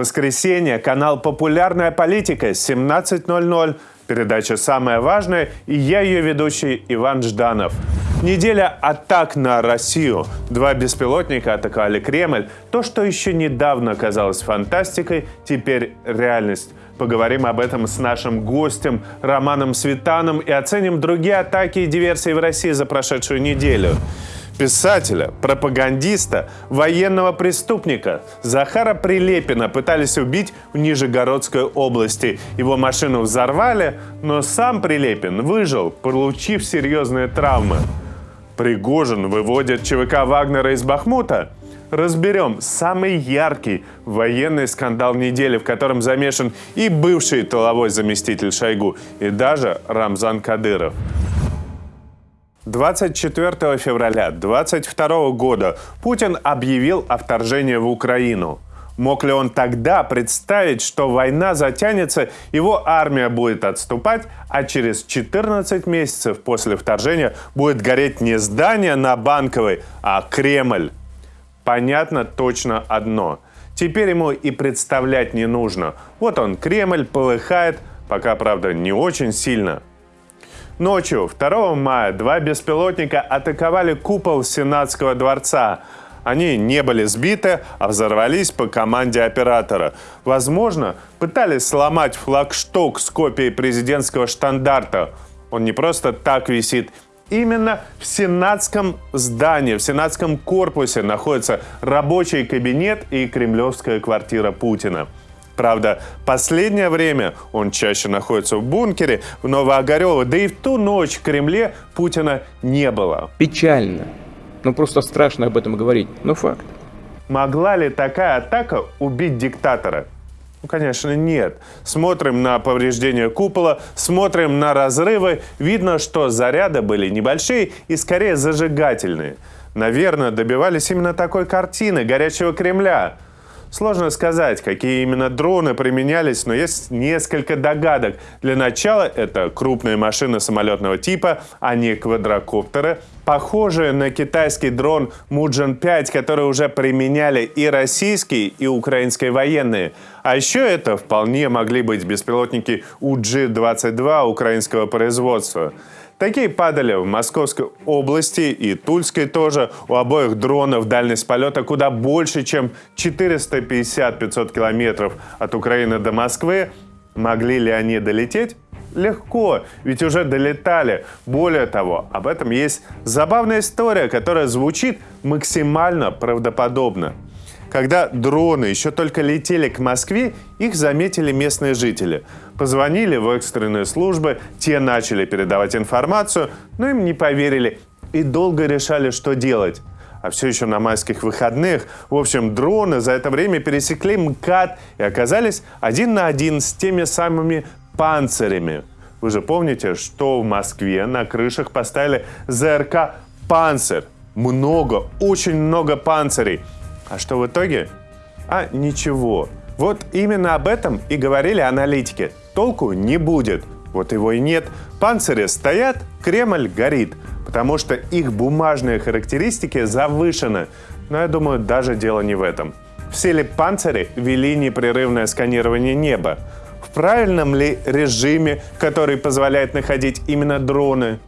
Воскресенье, канал «Популярная политика», 17.00. Передача «Самое важное» и я ее ведущий Иван Жданов. Неделя атак на Россию. Два беспилотника атаковали Кремль. То, что еще недавно казалось фантастикой, теперь реальность. Поговорим об этом с нашим гостем Романом Светаном и оценим другие атаки и диверсии в России за прошедшую неделю писателя, пропагандиста, военного преступника Захара Прилепина пытались убить в Нижегородской области. Его машину взорвали, но сам Прилепин выжил, получив серьезные травмы. Пригожин выводит ЧВК Вагнера из Бахмута? Разберем самый яркий военный скандал недели, в котором замешан и бывший тыловой заместитель Шойгу, и даже Рамзан Кадыров. 24 февраля 2022 года Путин объявил о вторжении в Украину. Мог ли он тогда представить, что война затянется, его армия будет отступать, а через 14 месяцев после вторжения будет гореть не здание на Банковой, а Кремль? Понятно точно одно. Теперь ему и представлять не нужно. Вот он, Кремль, полыхает, пока, правда, не очень сильно – Ночью 2 мая два беспилотника атаковали купол Сенатского дворца. Они не были сбиты, а взорвались по команде оператора. Возможно, пытались сломать флагшток с копией президентского штандарта. Он не просто так висит. Именно в сенатском здании, в сенатском корпусе находится рабочий кабинет и кремлевская квартира Путина. Правда, последнее время он чаще находится в бункере в Новоогарево, да и в ту ночь в Кремле Путина не было. Печально. Ну просто страшно об этом говорить, но факт. Могла ли такая атака убить диктатора? Ну, конечно, нет. Смотрим на повреждения купола, смотрим на разрывы. Видно, что заряды были небольшие и скорее зажигательные. Наверное, добивались именно такой картины горячего Кремля – Сложно сказать, какие именно дроны применялись, но есть несколько догадок. Для начала это крупные машины самолетного типа, а не квадрокоптеры, похожие на китайский дрон Муджин-5, который уже применяли и российские, и украинские военные. А еще это вполне могли быть беспилотники УГ-22 украинского производства. Такие падали в Московской области и Тульской тоже. У обоих дронов дальность полета куда больше, чем 450-500 километров от Украины до Москвы. Могли ли они долететь? Легко, ведь уже долетали. Более того, об этом есть забавная история, которая звучит максимально правдоподобно. Когда дроны еще только летели к Москве, их заметили местные жители. Позвонили в экстренные службы, те начали передавать информацию, но им не поверили и долго решали, что делать. А все еще на майских выходных. В общем, дроны за это время пересекли МКАД и оказались один на один с теми самыми панцирями. Вы же помните, что в Москве на крышах поставили ЗРК «Панцирь». Много, очень много панцирей. А что в итоге? А ничего. Вот именно об этом и говорили аналитики. Толку не будет. Вот его и нет. Панцири стоят, Кремль горит, потому что их бумажные характеристики завышены. Но я думаю, даже дело не в этом. В силе панцири вели непрерывное сканирование неба. В правильном ли режиме, который позволяет находить именно дроны?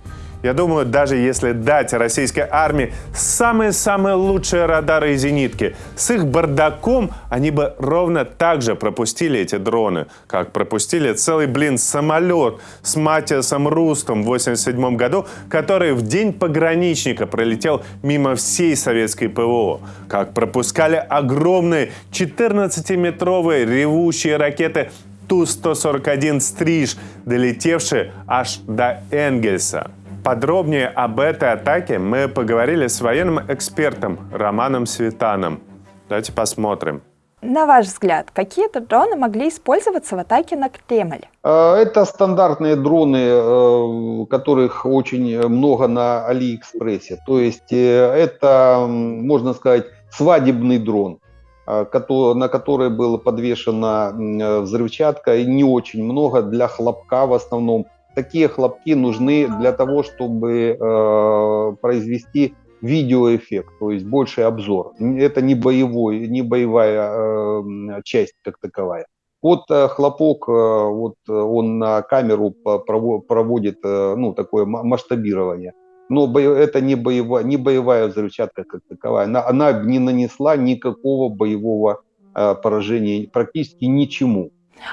Я думаю, даже если дать российской армии самые-самые лучшие радары и зенитки, с их бардаком они бы ровно так же пропустили эти дроны, как пропустили целый, блин, самолет с Матиасом Рустом в 87 году, который в день пограничника пролетел мимо всей советской ПВО, как пропускали огромные 14-метровые ревущие ракеты Ту-141 «Стриж», долетевшие аж до Энгельса. Подробнее об этой атаке мы поговорили с военным экспертом Романом Светаном. Давайте посмотрим. На ваш взгляд, какие-то дроны могли использоваться в атаке на Кремль? Э, это стандартные дроны, э, которых очень много на Алиэкспрессе. То есть э, это, можно сказать, свадебный дрон на который была подвешена взрывчатка, и не очень много для хлопка в основном такие хлопки нужны для того, чтобы э, произвести видеоэффект, то есть больше обзор. Это не боевой, не боевая э, часть как таковая. Вот э, хлопок, э, вот э, он на камеру проводит ну, такое масштабирование. Но это не боевая, не боевая взрывчатка как таковая. Она, она не нанесла никакого боевого поражения, практически ничему.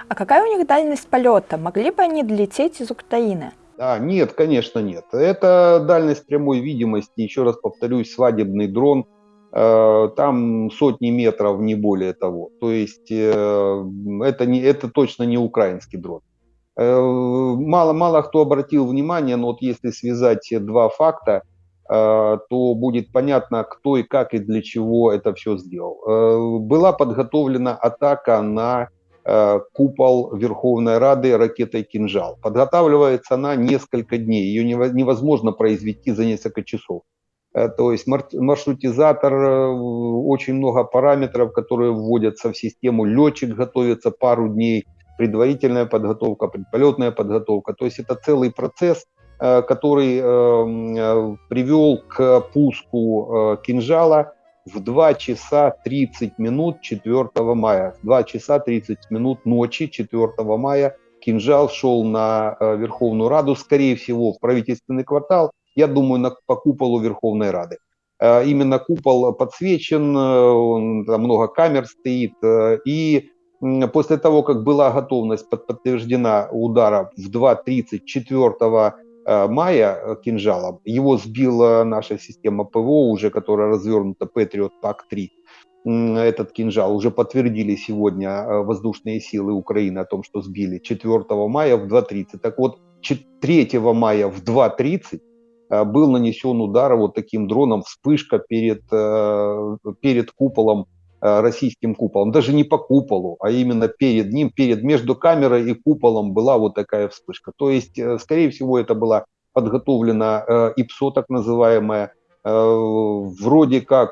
А какая у них дальность полета? Могли бы они долететь из Украины? А, нет, конечно, нет. Это дальность прямой видимости, еще раз повторюсь, свадебный дрон, э, там сотни метров, не более того. То есть э, это, не, это точно не украинский дрон. Э, мало, мало кто обратил внимание, но вот если связать два факта, то будет понятно, кто и как и для чего это все сделал. Была подготовлена атака на купол Верховной Рады ракетой «Кинжал». Подготавливается она несколько дней, ее невозможно произвести за несколько часов. Э, то есть маршрутизатор, э, очень много параметров, которые вводятся в систему. Летчик готовится пару дней, предварительная подготовка, предполетная подготовка. То есть это целый процесс, который привел к пуску кинжала в 2 часа 30 минут 4 мая. В 2 часа 30 минут ночи 4 мая кинжал шел на э, Верховную Раду, скорее всего, в правительственный квартал, я думаю, на, по куполу Верховной Рады. Э, именно купол подсвечен, э, там много камер стоит, и после того, как была готовность подтверждена удара в 2.30 4 Э, мая э, кинжалом. Его сбила наша система ПВО, уже которая развернута Patriot PAC-3. Этот кинжал уже подтвердили сегодня э, воздушные силы Украины о том, что сбили 4 мая в 2.30. Так вот, 3 мая в 2.30 был нанесен удар вот таким дроном, вспышка перед, перед куполом Э, российским куполом, даже не по куполу, а именно перед ним, перед между камерой и куполом была вот такая вспышка. То есть, э, скорее всего, это была подготовлена э, ИПСО, так называемая, вроде как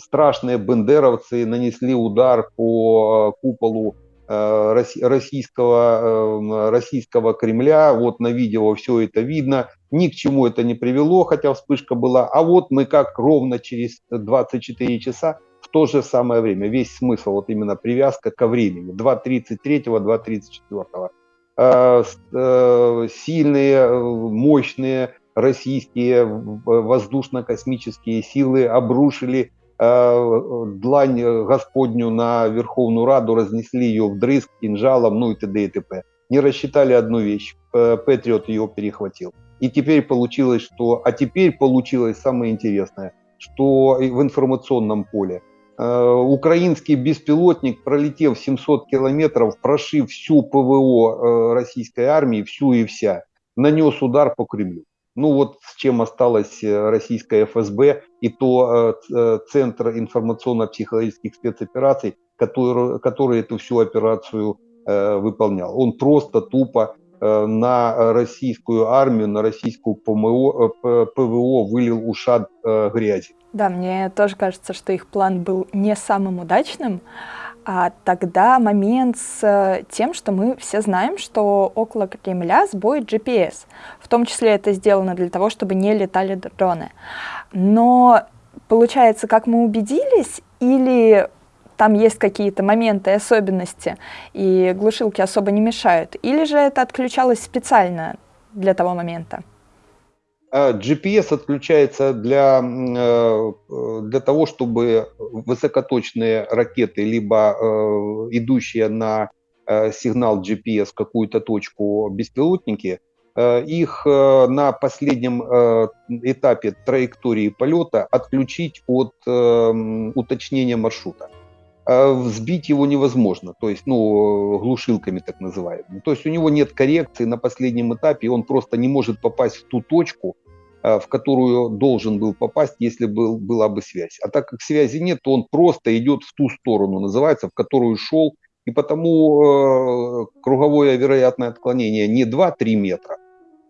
страшные бендеровцы нанесли удар по куполу российского, российского Кремля. Вот на видео все это видно. Ни к чему это не привело, хотя вспышка была. А вот мы как ровно через 24 часа то же самое время. Весь смысл, вот именно привязка ко времени. 2.33, 2.34. Э, э, сильные, э, мощные российские воздушно-космические силы обрушили длань Господню на Верховную Раду, разнесли ее вдрызг кинжалом, ну и т.д. и т.п. Не рассчитали одну вещь, Патриот ее перехватил. И теперь получилось, что... А теперь получилось самое интересное, что в информационном поле Э, украинский беспилотник, пролетев 700 километров, прошив всю ПВО э, российской армии, всю и вся, нанес удар по Кремлю. Ну вот с чем осталась э, российская ФСБ и то Центр информационно-психологических спецопераций, который, который эту всю операцию выполнял. Он просто тупо на российскую армию, на российскую ПМО, ПВО вылил ушат грязи. Да, мне тоже кажется, что их план был не самым удачным. А тогда момент с э, тем, что мы все знаем, что около Кремля сбой GPS. В том числе это сделано для того, чтобы не летали дроны. Но получается, как мы убедились, или там есть какие-то моменты, особенности, и глушилки особо не мешают, или же это отключалось специально для того момента? А GPS отключается для, э, для того, чтобы высокоточные ракеты, либо э, идущие на э, сигнал GPS какую-то точку беспилотники, их на последнем этапе траектории полета отключить от уточнения маршрута. Взбить его невозможно, то есть, ну, глушилками так называемыми. То есть у него нет коррекции на последнем этапе, он просто не может попасть в ту точку, в которую должен был попасть, если был, была бы связь. А так как связи нет, то он просто идет в ту сторону, называется, в которую шел. И потому э, круговое вероятное отклонение не 2-3 метра,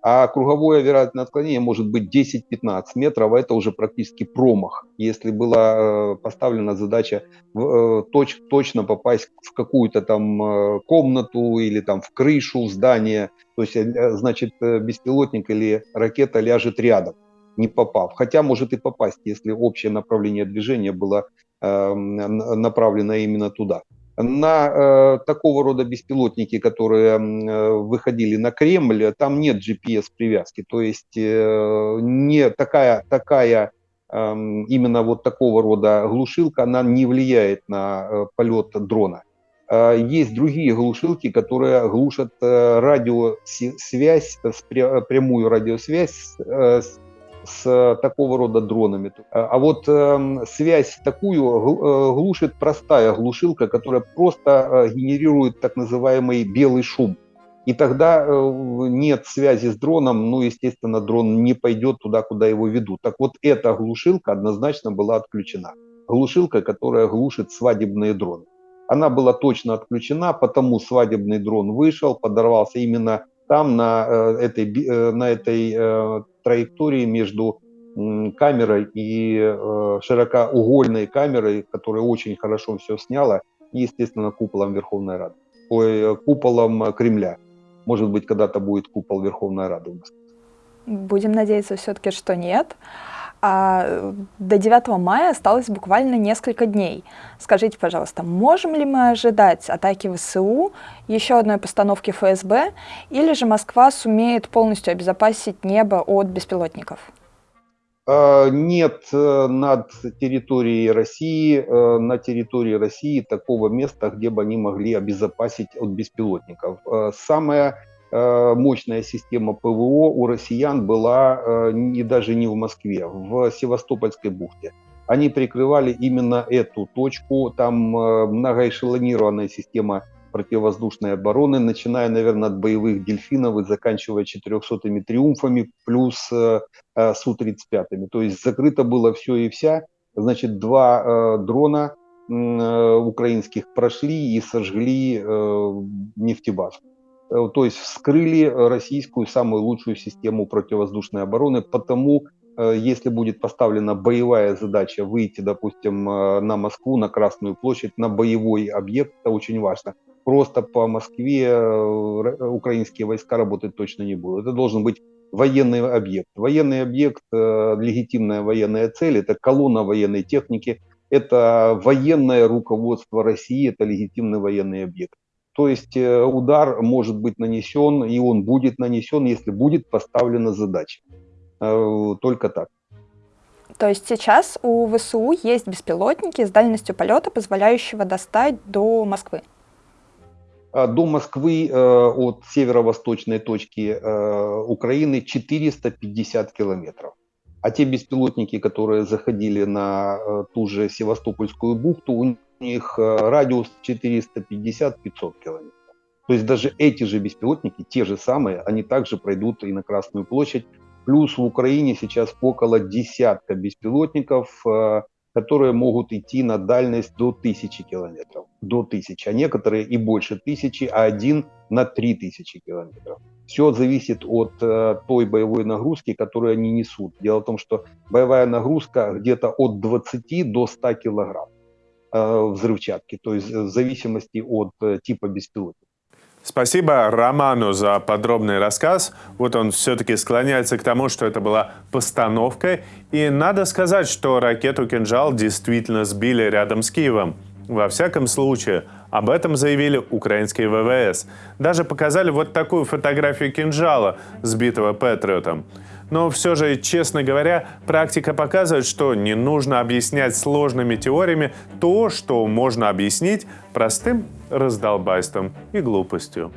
а круговое вероятное отклонение может быть 10-15 метров, а это уже практически промах, если была э, поставлена задача э, точ, точно попасть в какую-то там э, комнату или там в крышу здания, то есть значит беспилотник или ракета ляжет рядом. не попав. Хотя может и попасть, если общее направление движения было направлено именно туда. На э, такого рода беспилотники, которые э, выходили на Кремль, там нет GPS-привязки. То есть э, не такая, такая э, именно вот такого рода глушилка, она не влияет на э, полет дрона. Э, есть другие глушилки, которые глушат э, радиосвязь, прямую радиосвязь с с такого рода дронами. А вот э, связь такую глушит простая глушилка, которая просто генерирует так называемый белый шум. И тогда нет связи с дроном, ну, естественно, дрон не пойдет туда, куда его ведут. Так вот, эта глушилка однозначно была отключена. Глушилка, которая глушит свадебные дроны она была точно отключена, потому свадебный дрон вышел, подорвался именно там, на э, этой, э, на этой э, траектории между камерой и широкоугольной камерой, которая очень хорошо все сняла, и, естественно, куполом Верховной Рады. Ой, куполом Кремля. Может быть, когда-то будет купол Верховной Рады Будем надеяться все-таки, что нет а до 9 мая осталось буквально несколько дней. Скажите, пожалуйста, можем ли мы ожидать атаки ВСУ, еще одной постановки ФСБ, или же Москва сумеет полностью обезопасить небо от беспилотников? А, нет э, над территорией России, э, на территории России такого места, где бы они могли обезопасить от беспилотников. Э, самое Э, мощная система ПВО у россиян была э, не, даже не в Москве, в Севастопольской бухте. Они прикрывали именно эту точку. Там э, многоэшелонированная система противовоздушной обороны, начиная, наверное, от боевых дельфинов и заканчивая 400-ми триумфами, плюс Су-35. То есть закрыто было все и вся. Значит, два дрона украинских прошли и сожгли нефтебазу. Э, то есть вскрыли российскую самую лучшую систему противовоздушной обороны, потому э, если будет поставлена боевая задача выйти, допустим, э, на Москву, на Красную площадь, на боевой объект, это очень важно. Просто по Москве украинские войска работать точно не будут. Это должен быть военный объект. Военный объект, легитимная военная цель, это колонна военной техники, это военное руководство России, это легитимный военный объект. То есть э, удар может быть нанесен, и он будет нанесен, если будет поставлена задача. Э, только так. То есть сейчас у ВСУ есть беспилотники с дальностью полета, позволяющего достать до Москвы? А, до Москвы э, от северо-восточной точки Украины 450 километров. А те беспилотники, которые заходили на ту же Севастопольскую бухту, у них э, радиус 450-500 километров. То есть даже эти же беспилотники, те же самые, они также пройдут и на Красную площадь. Плюс в Украине сейчас около десятка беспилотников, э, которые могут идти на дальность до тысячи километров. До тысячи, а некоторые и больше тысячи, а один на три тысячи километров. Все зависит от э, той боевой нагрузки, которую они несут. Дело в том, что боевая нагрузка где-то от 20 до 100 килограмм. Э, взрывчатки, то есть в зависимости от э, типа беспилотника. Спасибо Роману за подробный рассказ. Вот он все-таки склоняется к тому, что это была постановка. И надо сказать, что ракету «Кинжал» действительно сбили рядом с Киевом. Во всяком случае, об этом заявили украинские ВВС. Даже показали вот такую фотографию кинжала, сбитого Патриотом. Но все же, честно говоря, практика показывает, что не нужно объяснять сложными теориями то, что можно объяснить простым раздолбайством и глупостью.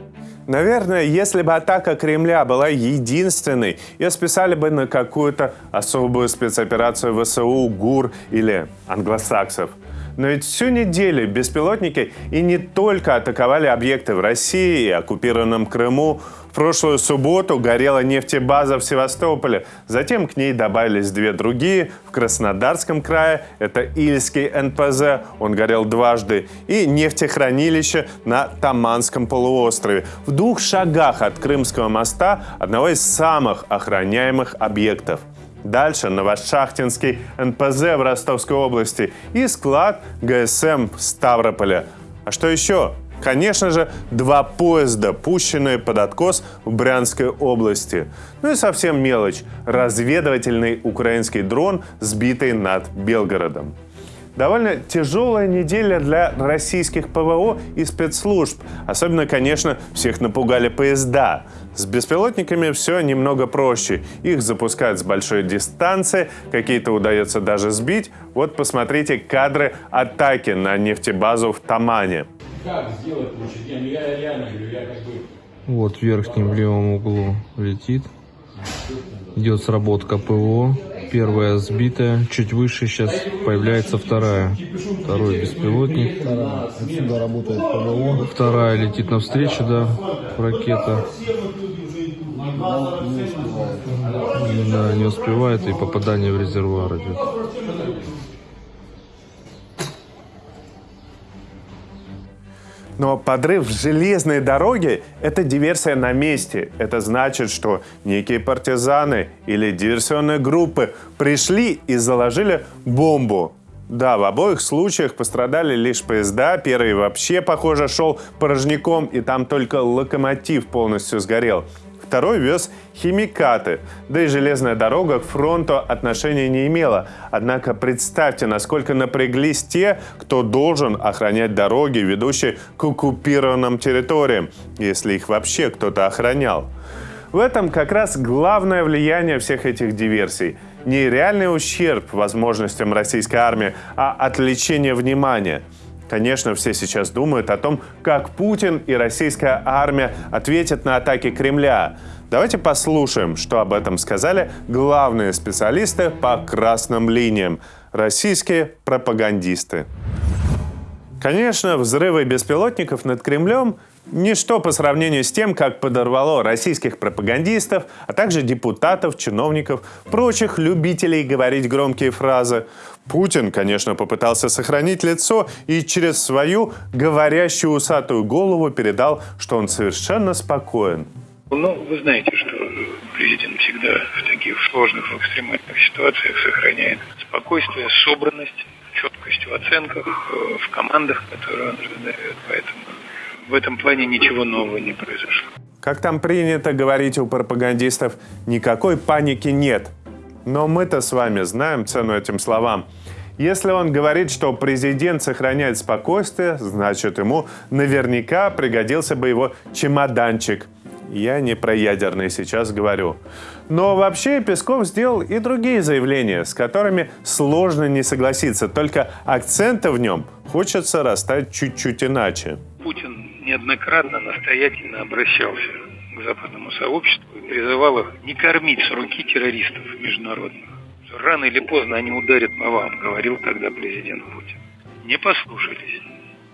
Наверное, если бы атака Кремля была единственной, ее списали бы на какую-то особую спецоперацию ВСУ, ГУР или англосаксов. Но ведь всю неделю беспилотники и не только атаковали объекты в России и оккупированном Крыму, в прошлую субботу горела нефтебаза в Севастополе. Затем к ней добавились две другие. В Краснодарском крае это Ильский НПЗ, он горел дважды. И нефтехранилище на Таманском полуострове. В двух шагах от Крымского моста, одного из самых охраняемых объектов. Дальше Новошахтинский НПЗ в Ростовской области и склад ГСМ в Ставрополе. А что еще? Конечно же, два поезда, пущенные под откос в Брянской области. Ну и совсем мелочь – разведывательный украинский дрон, сбитый над Белгородом. Довольно тяжелая неделя для российских ПВО и спецслужб. Особенно, конечно, всех напугали поезда. С беспилотниками все немного проще. Их запускают с большой дистанции, какие-то удается даже сбить. Вот посмотрите кадры атаки на нефтебазу в Тамане. Как сделать лучше? Я, я реально говорю, я как бы... Вот в верхнем левом углу летит. Идет сработка ПВО. Первая сбитая, чуть выше сейчас появляется вторая. Второй беспилотник. Отсюда работает ПВО. Вторая летит навстречу, да, ракета. Да, не успевает и попадание в резервуар идет. Но подрыв железной дороги – это диверсия на месте. Это значит, что некие партизаны или диверсионные группы пришли и заложили бомбу. Да, в обоих случаях пострадали лишь поезда. Первый вообще, похоже, шел порожняком, и там только локомотив полностью сгорел второй вез химикаты. Да и железная дорога к фронту отношения не имела. Однако представьте, насколько напряглись те, кто должен охранять дороги, ведущие к оккупированным территориям, если их вообще кто-то охранял. В этом как раз главное влияние всех этих диверсий. Не реальный ущерб возможностям российской армии, а отвлечение внимания – Конечно, все сейчас думают о том, как Путин и российская армия ответят на атаки Кремля. Давайте послушаем, что об этом сказали главные специалисты по красным линиям – российские пропагандисты. Конечно, взрывы беспилотников над Кремлем Ничто по сравнению с тем, как подорвало российских пропагандистов, а также депутатов, чиновников, прочих любителей говорить громкие фразы. Путин, конечно, попытался сохранить лицо и через свою говорящую усатую голову передал, что он совершенно спокоен. Ну, вы знаете, что президент всегда в таких сложных, в экстремальных ситуациях сохраняет спокойствие, собранность, четкость в оценках, э, в командах, которые он раздает. Поэтому в этом плане ничего нового не произошло. Как там принято говорить у пропагандистов, никакой паники нет. Но мы-то с вами знаем цену этим словам. Если он говорит, что президент сохраняет спокойствие, значит ему наверняка пригодился бы его чемоданчик. Я не про ядерный сейчас говорю. Но вообще Песков сделал и другие заявления, с которыми сложно не согласиться, только акценты в нем хочется расставить чуть-чуть иначе. Путин неоднократно настоятельно обращался к западному сообществу и призывал их не кормить с руки террористов международных. Рано или поздно они ударят по вам, говорил тогда президент Путин. Не послушались.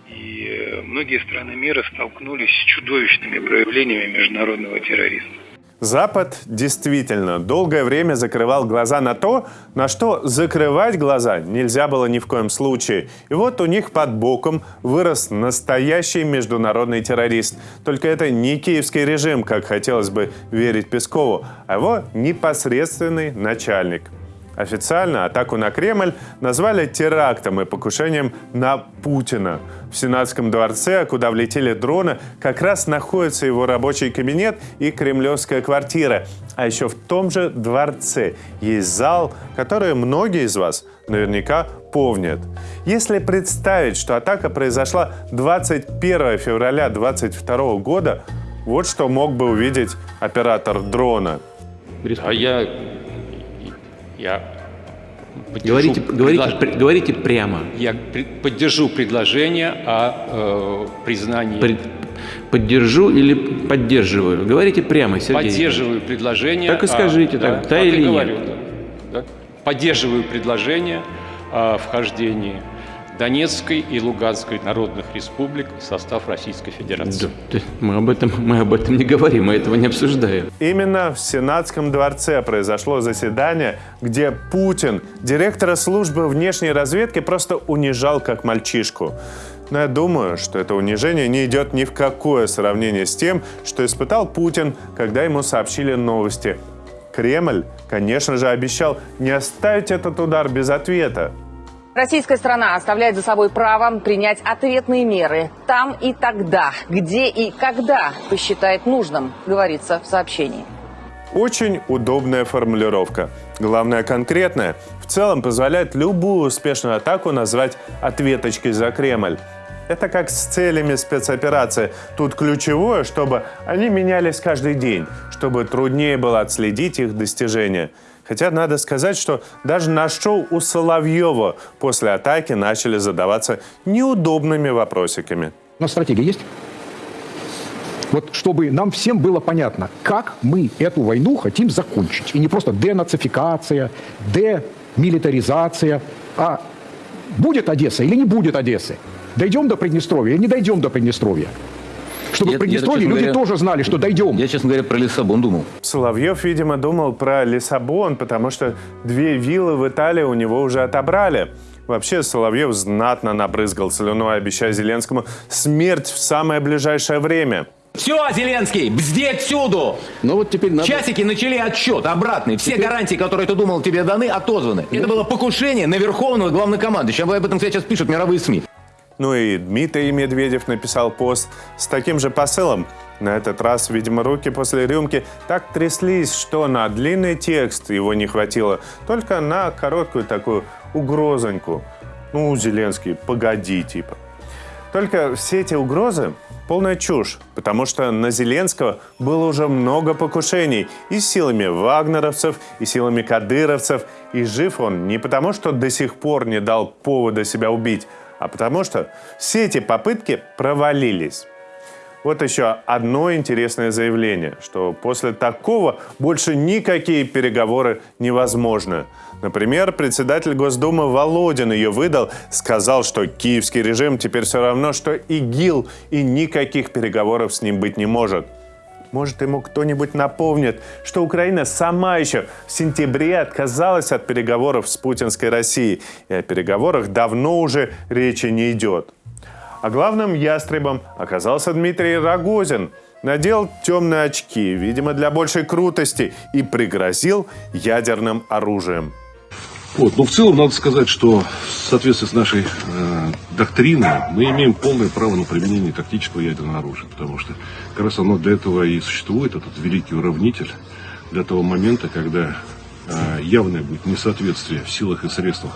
И э, многие страны мира столкнулись с чудовищными проявлениями международного терроризма. Запад действительно долгое время закрывал глаза на то, на что закрывать глаза нельзя было ни в коем случае. И вот у них под боком вырос настоящий международный террорист. Только это не киевский режим, как хотелось бы верить Пескову, а его непосредственный начальник – Официально атаку на Кремль назвали терактом и покушением на Путина. В Сенатском дворце, куда влетели дроны, как раз находится его рабочий кабинет и кремлевская квартира. А еще в том же дворце есть зал, который многие из вас наверняка помнят. Если представить, что атака произошла 21 февраля 2022 года, вот что мог бы увидеть оператор дрона. А я я говорите, говорите, предлож... говорите прямо. Я поддержу предложение о э, признании. При... Поддержу или поддерживаю? Говорите прямо, Сергей. Поддерживаю предложение. Так и скажите, о, так, да, да или нет. Говорю, да, да. Поддерживаю предложение о вхождении Донецкой и Луганской народных республик в состав Российской Федерации. Да, мы, об этом, мы об этом не говорим, мы этого не обсуждаем. Именно в Сенатском дворце произошло заседание, где Путин, директора службы внешней разведки, просто унижал как мальчишку. Но я думаю, что это унижение не идет ни в какое сравнение с тем, что испытал Путин, когда ему сообщили новости. Кремль, конечно же, обещал не оставить этот удар без ответа. Российская страна оставляет за собой право принять ответные меры там и тогда, где и когда посчитает нужным, говорится в сообщении. Очень удобная формулировка. Главное конкретная. В целом позволяет любую успешную атаку назвать ответочкой за Кремль. Это как с целями спецоперации. Тут ключевое, чтобы они менялись каждый день, чтобы труднее было отследить их достижения. Хотя надо сказать, что даже на шоу у Соловьева после атаки начали задаваться неудобными вопросиками. У нас стратегия есть? Вот чтобы нам всем было понятно, как мы эту войну хотим закончить. И не просто денацификация, демилитаризация, а будет Одесса или не будет Одессы. Дойдем до Приднестровья или не дойдем до Приднестровья. Чтобы Я- в Приднестровье я, люди говоря, тоже знали, что дойдем. Я, честно говоря, про Лиссабон думал. Соловьев, видимо, думал про Лиссабон, потому что две виллы в Италии у него уже отобрали. Вообще, Соловьев знатно набрызгал слюной, обещая Зеленскому смерть в самое ближайшее время. Все, Зеленский, бзди отсюду! Но вот теперь надо... Часики начали отсчет обратный. Все гарантии, которые ты думал тебе даны, отозваны. Это было покушение на верховного главнокомандующего. Об этом, кстати, сейчас пишут мировые СМИ. Ну и Дмитрий Медведев написал пост с таким же посылом. На этот раз, видимо, руки после рюмки так тряслись, что на длинный текст его не хватило, только на короткую такую угрозоньку. Ну, Зеленский, погоди, типа. Только все эти угрозы – полная чушь, потому что на Зеленского было уже много покушений и силами вагнеровцев, и силами кадыровцев, и жив он не потому, что до сих пор не дал повода себя убить, а потому что все эти попытки провалились. Вот еще одно интересное заявление, что после такого больше никакие переговоры невозможны. Например, председатель Госдумы Володин ее выдал, сказал, что киевский режим теперь все равно, что ИГИЛ, и никаких переговоров с ним быть не может. Может, ему кто-нибудь напомнит, что Украина сама еще в сентябре отказалась от переговоров с путинской Россией, и о переговорах давно уже речи не идет. А главным ястребом оказался Дмитрий Рогозин. Надел темные очки, видимо, для большей крутости, и пригрозил ядерным оружием. Вот. Но в целом надо сказать, что в соответствии с нашей э, доктриной мы имеем полное право на применение тактического ядерного оружия, потому что как раз оно для этого и существует, этот великий уравнитель, для того момента, когда э, явное будет несоответствие в силах и средствах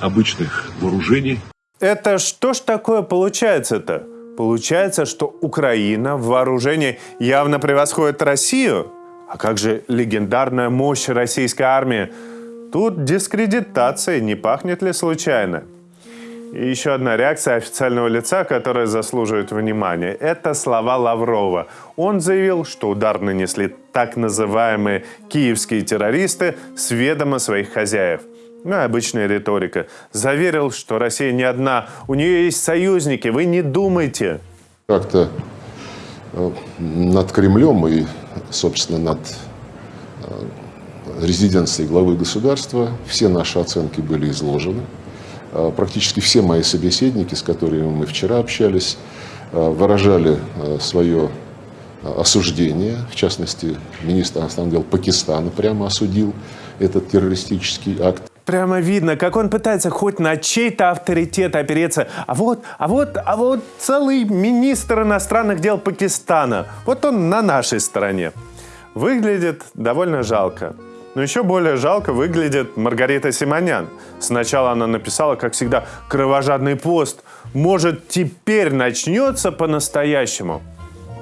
обычных вооружений Это что ж такое получается-то? Получается, что Украина в вооружении явно превосходит Россию? А как же легендарная мощь российской армии? Тут дискредитация, не пахнет ли случайно? И еще одна реакция официального лица, которая заслуживает внимания. Это слова Лаврова. Он заявил, что удар нанесли так называемые киевские террористы с ведома своих хозяев. Ну, обычная риторика. Заверил, что Россия не одна, у нее есть союзники, вы не думайте. Как-то э, над Кремлем и, собственно, над резиденцией главы государства все наши оценки были изложены. Э, Практически все мои собеседники, с которыми мы вчера общались, э, выражали э, свое осуждение. В частности, министр иностранных дел Пакистана прямо осудил этот террористический акт. Прямо видно, как он пытается хоть на чей-то авторитет опереться. А вот, а вот, а вот целый министр иностранных дел Пакистана. Вот он на нашей стороне. Выглядит довольно жалко. Но еще более жалко выглядит Маргарита Симонян. Сначала она написала, как всегда, кровожадный пост. Может, теперь начнется по-настоящему.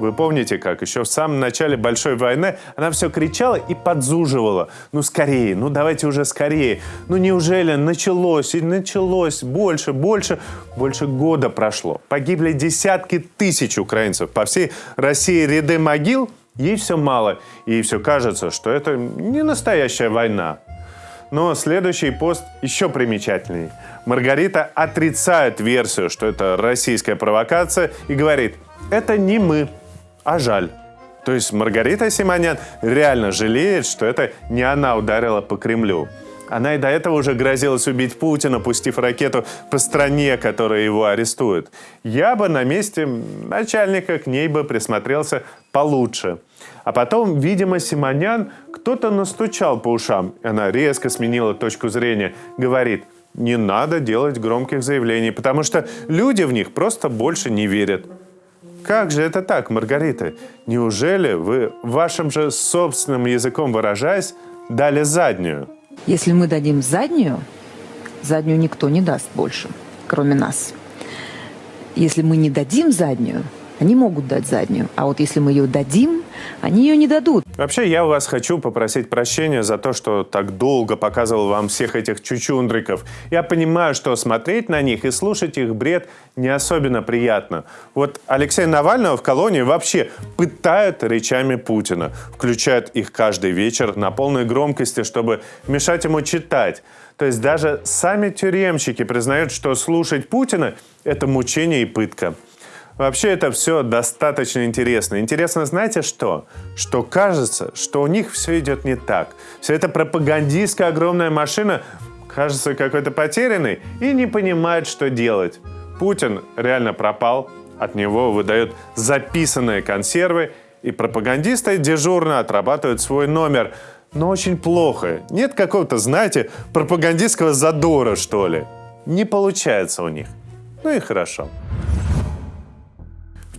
Вы помните, как еще в самом начале Большой войны она все кричала и подзуживала. Ну, скорее, ну, давайте уже скорее. Ну, неужели началось и началось больше, больше, больше года прошло. Погибли десятки тысяч украинцев. По всей России ряды могил, ей все мало. Ей все кажется, что это не настоящая война. Но следующий пост еще примечательнее. Маргарита отрицает версию, что это российская провокация и говорит, это не мы, а жаль. То есть Маргарита Симонян реально жалеет, что это не она ударила по Кремлю. Она и до этого уже грозилась убить Путина, пустив ракету по стране, которая его арестует. Я бы на месте начальника к ней бы присмотрелся получше. А потом, видимо, Симонян кто-то настучал по ушам. Она резко сменила точку зрения. Говорит, не надо делать громких заявлений, потому что люди в них просто больше не верят. Как же это так, Маргарита? Неужели вы вашим же собственным языком выражаясь дали заднюю? Если мы дадим заднюю, заднюю никто не даст больше, кроме нас. Если мы не дадим заднюю, они могут дать заднюю. А вот если мы ее дадим, они ее не дадут. Вообще, я у вас хочу попросить прощения за то, что так долго показывал вам всех этих чучундриков. Я понимаю, что смотреть на них и слушать их бред не особенно приятно. Вот Алексея Навального в колонии вообще пытают речами Путина. Включают их каждый вечер на полной громкости, чтобы мешать ему читать. То есть даже сами тюремщики признают, что слушать Путина – это мучение и пытка. Вообще это все достаточно интересно. Интересно, знаете что? Что кажется, что у них все идет не так. Вся эта пропагандистская огромная машина кажется какой-то потерянной и не понимает, что делать. Путин реально пропал, от него выдают записанные консервы, и пропагандисты дежурно отрабатывают свой номер. Но очень плохо. Нет какого-то, знаете, пропагандистского задора, что ли. Не получается у них. Ну и хорошо.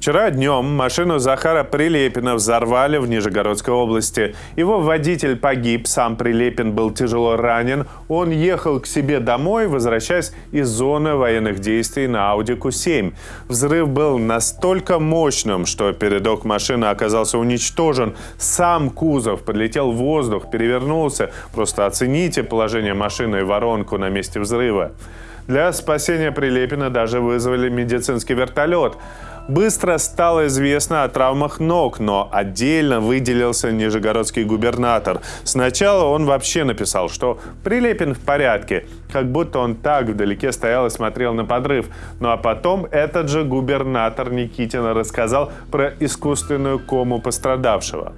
Вчера днем машину Захара Прилепина взорвали в Нижегородской области. Его водитель погиб, сам Прилепин был тяжело ранен. Он ехал к себе домой, возвращаясь из зоны военных действий на Audi Q7. Взрыв был настолько мощным, что передок машины оказался уничтожен. Сам кузов подлетел в воздух, перевернулся. Просто оцените положение машины и воронку на месте взрыва. Для спасения Прилепина даже вызвали медицинский вертолет. Быстро стало известно о травмах ног, но отдельно выделился нижегородский губернатор. Сначала он вообще написал, что Прилепин в порядке, как будто он так вдалеке стоял и смотрел на подрыв. Ну а потом этот же губернатор Никитина рассказал про искусственную кому пострадавшего.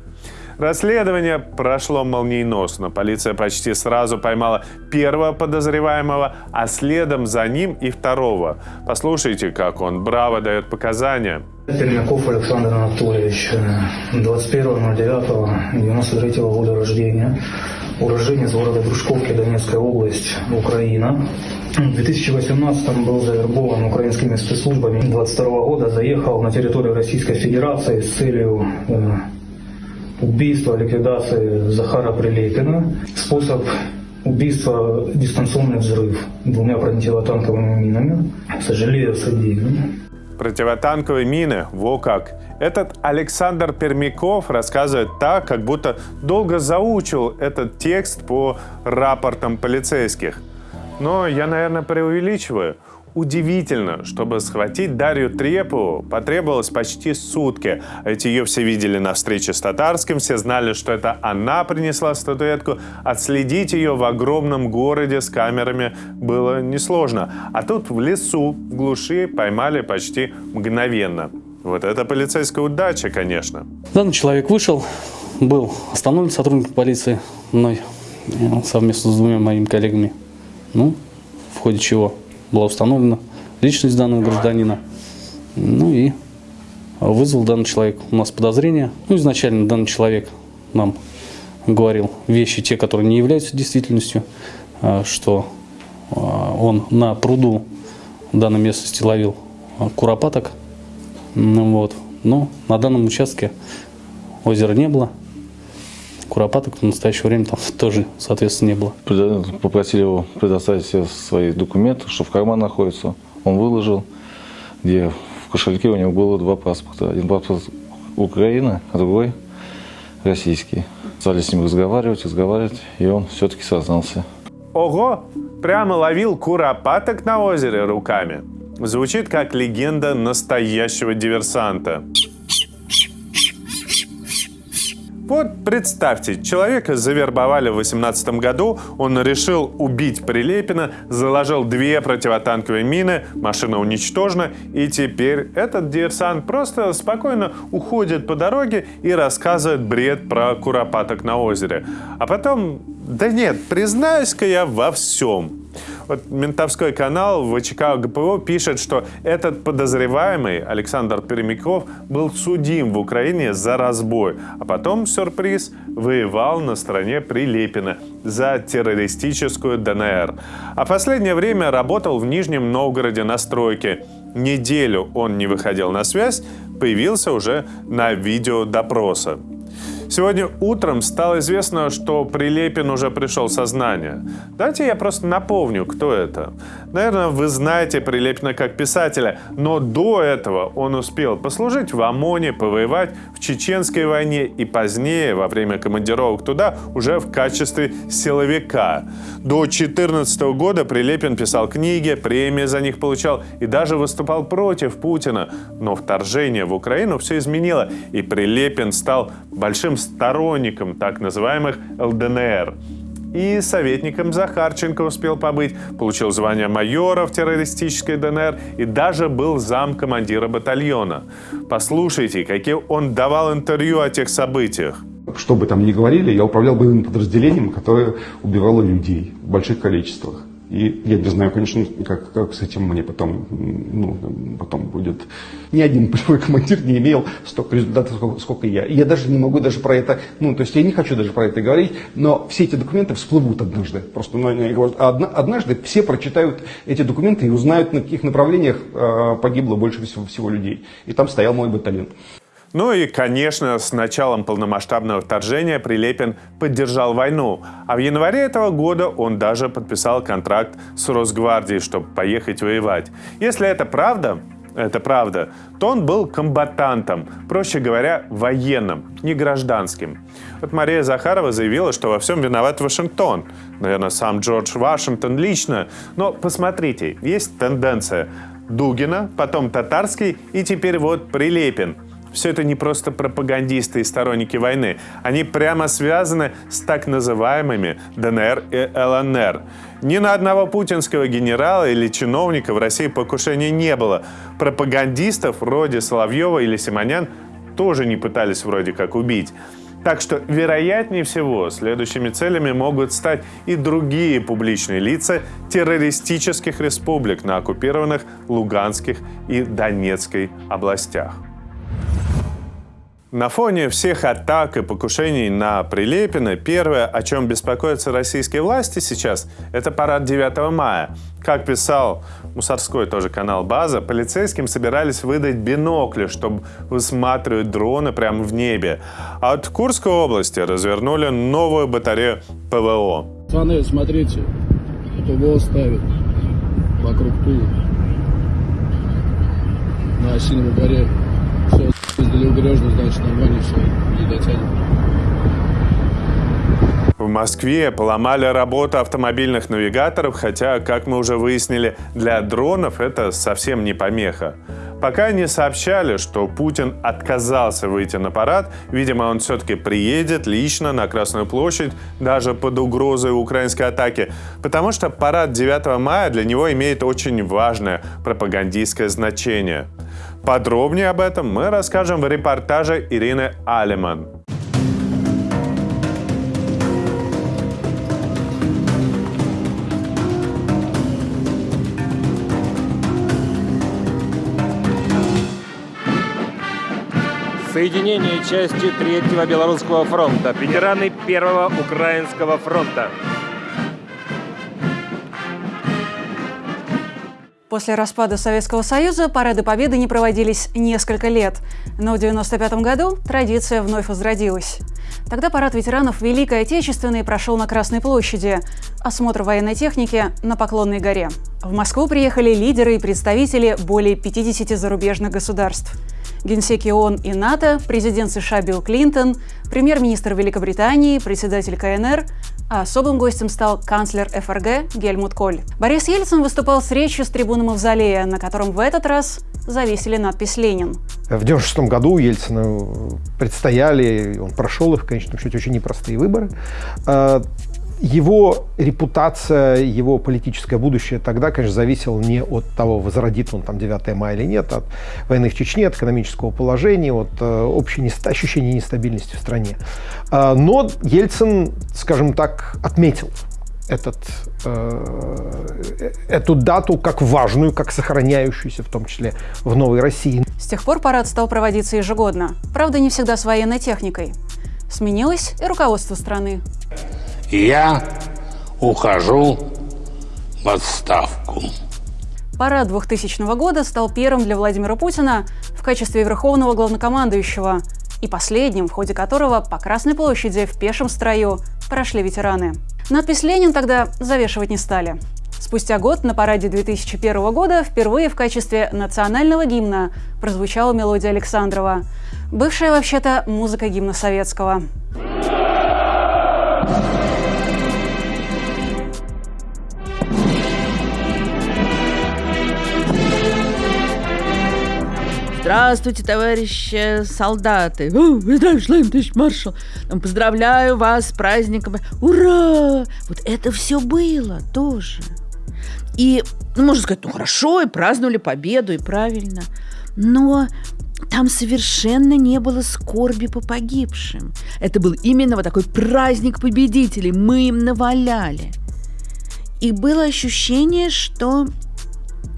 Расследование прошло молниеносно. Полиция почти сразу поймала первого подозреваемого, а следом за ним и второго. Послушайте, как он браво дает показания. Пермяков Александр Анатольевич, 21.09.93 года рождения, уроженец города Дружковки, Донецкая область, Украина. В 2018 был завербован украинскими спецслужбами. 22 года заехал на территорию Российской Федерации с целью убийства, ликвидации Захара Прилепина. Способ убийства – дистанционный взрыв двумя противотанковыми минами. Сожалею, содеянным. Противотанковые мины, во как. Этот Александр Пермяков рассказывает так, как будто долго заучил этот текст по рапортам полицейских. Но я, наверное, преувеличиваю – Удивительно, чтобы схватить Дарью Трепу потребовалось почти сутки. Ведь ее все видели на встрече с Татарским, все знали, что это она принесла статуэтку. Отследить ее в огромном городе с камерами было несложно. А тут в лесу, в глуши поймали почти мгновенно. Вот это полицейская удача, конечно. Данный человек вышел, был остановлен сотрудник полиции мной совместно с двумя моими коллегами. Ну, в ходе чего была установлена личность данного гражданина. Ну и вызвал данный человек у нас подозрение. Ну, изначально данный человек нам говорил вещи, те, которые не являются действительностью, а, что а, он на пруду в данной местности ловил а, куропаток. Ну, вот. Но на данном участке озера не было куропаток в настоящее время там тоже, соответственно, не было. Попросили его предоставить все свои документы, что в карман находится. Он выложил, где в кошельке у него было два паспорта. Один паспорт Украины, а другой российский. Стали с ним разговаривать, разговаривать, и он все-таки сознался. Ого! Прямо ловил куропаток на озере руками. Звучит как легенда настоящего диверсанта. Вот представьте, человека завербовали в 18 году, он решил убить Прилепина, заложил две противотанковые мины, машина уничтожена, и теперь этот диверсант просто спокойно уходит по дороге и рассказывает бред про куропаток на озере. А потом, да нет, признаюсь-ка я во всем. Вот ментовской канал ВЧК ГПО пишет, что этот подозреваемый Александр Перемяков был судим в Украине за разбой, а потом, сюрприз, воевал на стороне Прилепина за террористическую ДНР. А последнее время работал в Нижнем Новгороде на стройке. Неделю он не выходил на связь, появился уже на видео допроса. Сегодня утром стало известно, что Прилепин уже пришел в сознание. Давайте я просто напомню, кто это. Наверное, вы знаете Прилепина как писателя, но до этого он успел послужить в ОМОНе, повоевать в Чеченской войне и позднее, во время командировок туда, уже в качестве силовика. До 2014 года Прилепин писал книги, премии за них получал и даже выступал против Путина. Но вторжение в Украину все изменило, и Прилепин стал большим сторонником так называемых ЛДНР. И советником Захарченко успел побыть, получил звание майора в террористической ДНР и даже был зам командира батальона. Послушайте, какие он давал интервью о тех событиях. Что бы там ни говорили, я управлял боевым подразделением, которое убивало людей в больших количествах. И я не знаю, конечно, как, как с этим мне потом, ну, потом будет. Ни один полевой командир не имел столько результатов, сколько, сколько я. И я даже не могу даже про это, ну, то есть я не хочу даже про это говорить, но все эти документы всплывут однажды. Просто ну, я говорю, однажды все прочитают эти документы и узнают, на каких направлениях э, погибло больше всего, всего людей. И там стоял мой батальон. Ну и, конечно, с началом полномасштабного вторжения Прилепин поддержал войну, а в январе этого года он даже подписал контракт с Росгвардией, чтобы поехать воевать. Если это правда, это правда, то он был комбатантом, проще говоря, военным, не гражданским. Вот Мария Захарова заявила, что во всем виноват Вашингтон. Наверное, сам Джордж Вашингтон лично. Но посмотрите, есть тенденция. Дугина, потом Татарский и теперь вот Прилепин – все это не просто пропагандисты и сторонники войны. Они прямо связаны с так называемыми ДНР и ЛНР. Ни на одного путинского генерала или чиновника в России покушения не было. Пропагандистов вроде Соловьева или Симонян тоже не пытались вроде как убить. Так что, вероятнее всего, следующими целями могут стать и другие публичные лица террористических республик на оккупированных Луганских и Донецкой областях. На фоне всех атак и покушений на Прилепина, первое, о чем беспокоятся российские власти сейчас, это парад 9 мая. Как писал мусорской тоже канал «База», полицейским собирались выдать бинокли, чтобы высматривать дроны прямо в небе. А от Курской области развернули новую батарею ПВО. Пацаны, смотрите, ПВО ставят вокруг Тулы на Осиновой горе. Все, Издали убережно, значит, нормально все, не дотянет. В Москве поломали работу автомобильных навигаторов, хотя, как мы уже выяснили, для дронов это совсем не помеха. Пока не сообщали, что Путин отказался выйти на парад, видимо, он все-таки приедет лично на Красную площадь, даже под угрозой украинской атаки, потому что парад 9 мая для него имеет очень важное пропагандистское значение. Подробнее об этом мы расскажем в репортаже Ирины Алиман. Соединение части Третьего Белорусского фронта. Ветераны Первого Украинского фронта. После распада Советского Союза парады Победы не проводились несколько лет, но в 1995 году традиция вновь возродилась. Тогда парад ветеранов Великой Отечественной прошел на Красной площади, осмотр военной техники на Поклонной горе. В Москву приехали лидеры и представители более 50 зарубежных государств – генсеки ООН и НАТО, президент США Билл Клинтон, премьер-министр Великобритании, председатель КНР, а особым гостем стал канцлер ФРГ Гельмут Коль. Борис Ельцин выступал с речью с трибуны Мавзолея, на котором в этот раз завесили надпись «Ленин». В 1996 году Ельцину предстояли, он прошел их, в конечном счете, очень непростые выборы. Его репутация, его политическое будущее тогда, конечно, зависело не от того, возродит он там 9 мая или нет, от войны в Чечне, от экономического положения, от э, общей ощущения нестабильности в стране. Э, но Ельцин, скажем так, отметил этот, э, эту дату как важную, как сохраняющуюся, в том числе в Новой России. С тех пор парад стал проводиться ежегодно. Правда, не всегда с военной техникой. Сменилось и руководство страны. Я ухожу в отставку. Парад 2000 года стал первым для Владимира Путина в качестве верховного главнокомандующего и последним, в ходе которого по Красной площади в пешем строю прошли ветераны. Надпись «Ленин» тогда завешивать не стали. Спустя год на параде 2001 года впервые в качестве национального гимна прозвучала мелодия Александрова, бывшая вообще-то музыка гимна советского. Здравствуйте, товарищи солдаты! О, Шлейм, товарищ маршал! Поздравляю вас с праздником! Ура! Вот это все было тоже. И, ну, можно сказать, ну хорошо, и праздновали победу, и правильно. Но там совершенно не было скорби по погибшим. Это был именно вот такой праздник победителей. Мы им наваляли. И было ощущение, что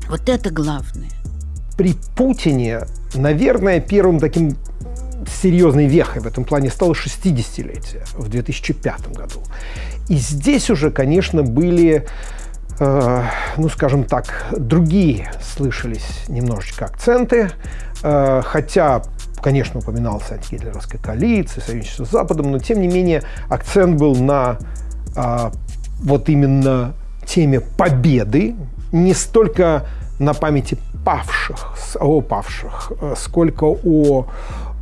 вот это главное при Путине, наверное, первым таким серьезной вехой в этом плане стало 60-летие в 2005 году. И здесь уже, конечно, были, э, ну, скажем так, другие слышались немножечко акценты, э, хотя конечно, упоминался антигитлеровская коалиция, союзничество с Западом, но тем не менее акцент был на а, вот именно теме победы, не столько на памяти павших, о павших, э, сколько о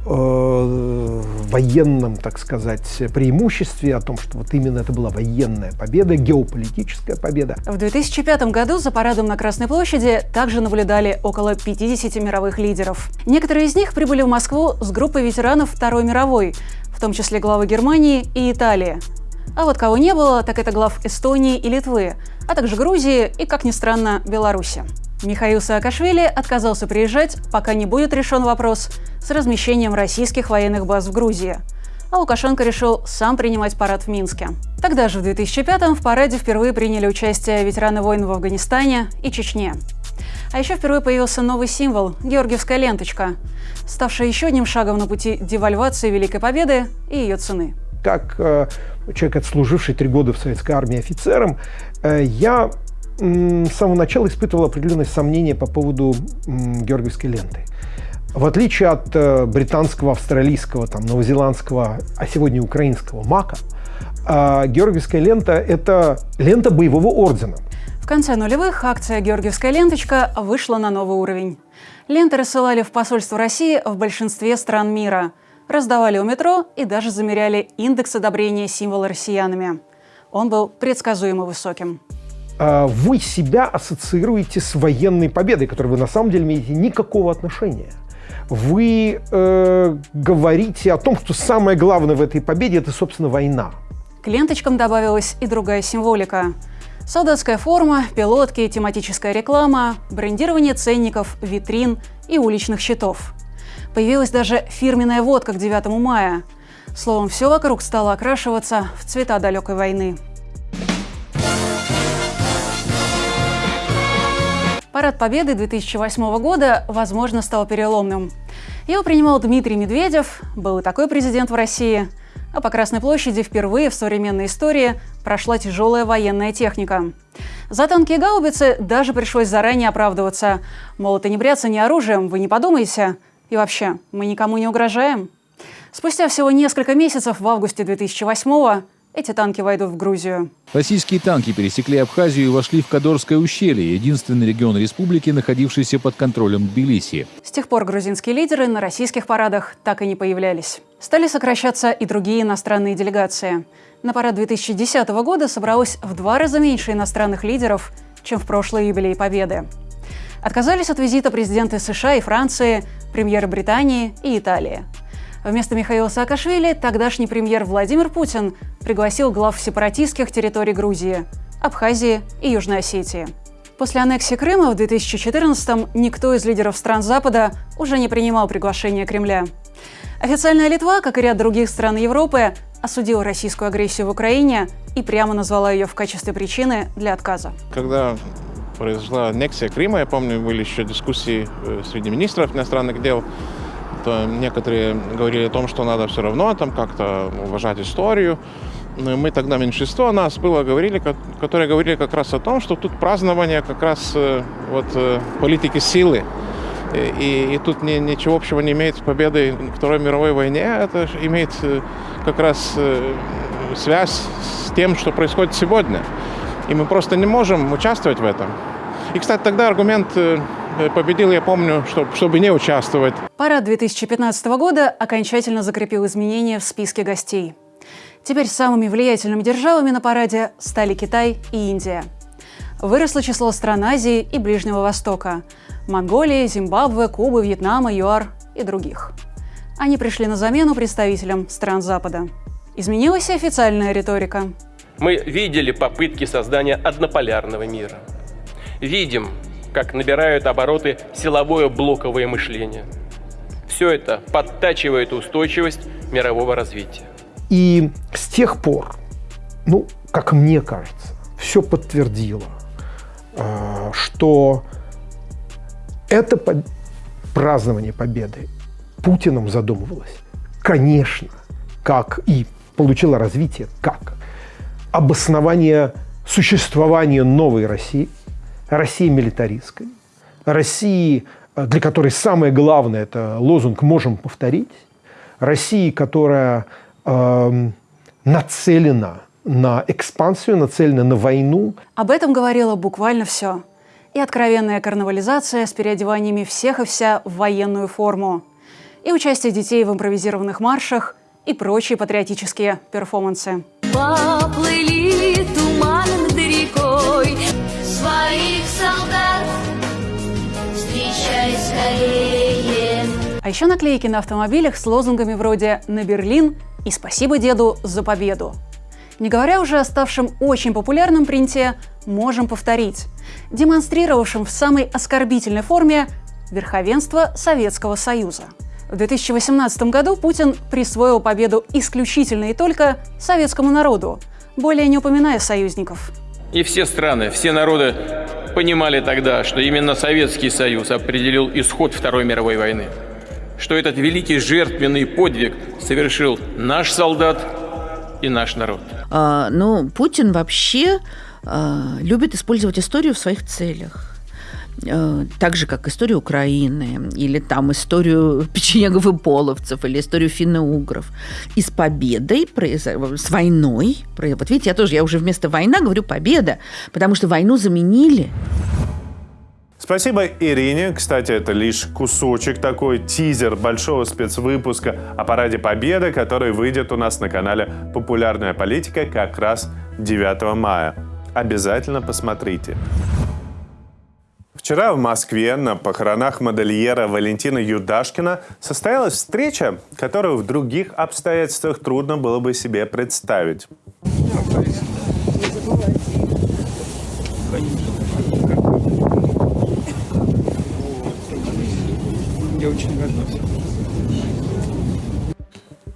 э, военном, так сказать, преимуществе, о том, что вот именно это была военная победа, геополитическая победа. В 2005 году за парадом на Красной площади также наблюдали около 50 мировых лидеров. Некоторые из них прибыли в Москву с группой ветеранов Второй мировой, в том числе главы Германии и Италии. А вот кого не было, так это глав Эстонии и Литвы, а также Грузии и, как ни странно, Беларуси. Михаил Саакашвили отказался приезжать, пока не будет решен вопрос с размещением российских военных баз в Грузии. А Лукашенко решил сам принимать парад в Минске. Тогда же, в 2005-м, в параде впервые приняли участие ветераны войн в Афганистане и Чечне. А еще впервые появился новый символ – георгиевская ленточка, ставшая еще одним шагом на пути девальвации Великой Победы и ее цены. Как э, человек, отслуживший три года в советской армии офицером, э, я с самого начала испытывал определенные сомнения по поводу георгиевской ленты. В отличие от э, британского, австралийского, там, новозеландского, а сегодня украинского мака, э, георгиевская лента – это лента боевого ордена. В конце нулевых акция «Георгиевская ленточка» вышла на новый уровень. Ленты рассылали в посольство России в большинстве стран мира, раздавали у метро и даже замеряли индекс одобрения символа россиянами. Он был предсказуемо высоким. А, вы себя ассоциируете с военной победой, к которой вы на самом деле имеете никакого отношения. Вы э, говорите о том, что самое главное в этой победе – это, собственно, война. К ленточкам добавилась и другая символика. Солдатская форма, пилотки, тематическая реклама, брендирование ценников, витрин и уличных щитов. Появилась даже фирменная водка к 9 мая. Словом, все вокруг стало окрашиваться в цвета далекой войны. Парад Победы 2008 года, возможно, стал переломным. Его принимал Дмитрий Медведев, был и такой президент в России. А по Красной площади впервые в современной истории прошла тяжелая военная техника. За танки и гаубицы даже пришлось заранее оправдываться. Мол, это не бряться не оружием, вы не подумайте. И вообще, мы никому не угрожаем. Спустя всего несколько месяцев в августе 2008 эти танки войдут в Грузию. Российские танки пересекли Абхазию и вошли в Кадорское ущелье, единственный регион республики, находившийся под контролем Тбилиси. С тех пор грузинские лидеры на российских парадах так и не появлялись. Стали сокращаться и другие иностранные делегации. На парад 2010 года собралось в два раза меньше иностранных лидеров, чем в прошлый юбилей Победы. Отказались от визита президенты США и Франции, премьеры Британии и Италии. Вместо Михаила Саакашвили тогдашний премьер Владимир Путин пригласил глав сепаратистских территорий Грузии, Абхазии и Южной Осетии. После аннексии Крыма в 2014-м никто из лидеров стран Запада уже не принимал приглашение Кремля. Официальная Литва, как и ряд других стран Европы, осудила российскую агрессию в Украине и прямо назвала ее в качестве причины для отказа. Когда произошла аннексия Крыма, я помню, были еще дискуссии э, среди министров иностранных дел, некоторые говорили о том, что надо все равно там как-то уважать историю. Но мы тогда меньшинство нас было говорили, которые говорили как раз о том, что тут празднование как раз э, вот э, политики силы. И, и тут ни, ничего общего не имеет с победой Второй мировой войне. Это имеет как раз связь с тем, что происходит сегодня. И мы просто не можем участвовать в этом. И, кстати, тогда аргумент э, победил, я помню, чтобы, чтобы не участвовать. Парад 2015 года окончательно закрепил изменения в списке гостей. Теперь самыми влиятельными державами на параде стали Китай и Индия. Выросло число стран Азии и Ближнего Востока – Монголии, Зимбабве, Кубы, Вьетнама, ЮАР и других. Они пришли на замену представителям стран Запада. Изменилась и официальная риторика. Мы видели попытки создания однополярного мира. Видим, как набирают обороты силовое блоковое мышление. Все это подтачивает устойчивость мирового развития. И с тех пор, ну, как мне кажется, все подтвердило, э, что это празднование победы Путиным задумывалось, конечно, как и получило развитие, как обоснование существования новой России, России милитаристской, России, э, для которой самое главное – это лозунг «можем повторить», России, которая э, нацелена на экспансию, нацелена на войну. Об этом говорило буквально все. И откровенная карнавализация с переодеваниями всех и вся в военную форму. И участие детей в импровизированных маршах, и прочие патриотические перформансы. Поплыли еще наклейки на автомобилях с лозунгами вроде «На Берлин» и «Спасибо деду за победу». Не говоря уже о ставшем очень популярном принте «Можем повторить», демонстрировавшем в самой оскорбительной форме верховенство Советского Союза – в 2018 году Путин присвоил победу исключительно и только советскому народу, более не упоминая союзников. И все страны, все народы понимали тогда, что именно Советский Союз определил исход Второй мировой войны. Что этот великий жертвенный подвиг совершил наш солдат и наш народ. А, ну, Путин вообще а, любит использовать историю в своих целях. Э, так же, как историю Украины, или там историю печенегов и половцев, или историю финно-угров. И с победой, с войной, вот видите, я тоже, я уже вместо война говорю победа, потому что войну заменили. Спасибо Ирине. Кстати, это лишь кусочек такой, тизер большого спецвыпуска о Параде Победы, который выйдет у нас на канале «Популярная политика» как раз 9 мая. Обязательно посмотрите. Вчера в Москве на похоронах модельера Валентина Юдашкина состоялась встреча, которую в других обстоятельствах трудно было бы себе представить. Я очень горжусь.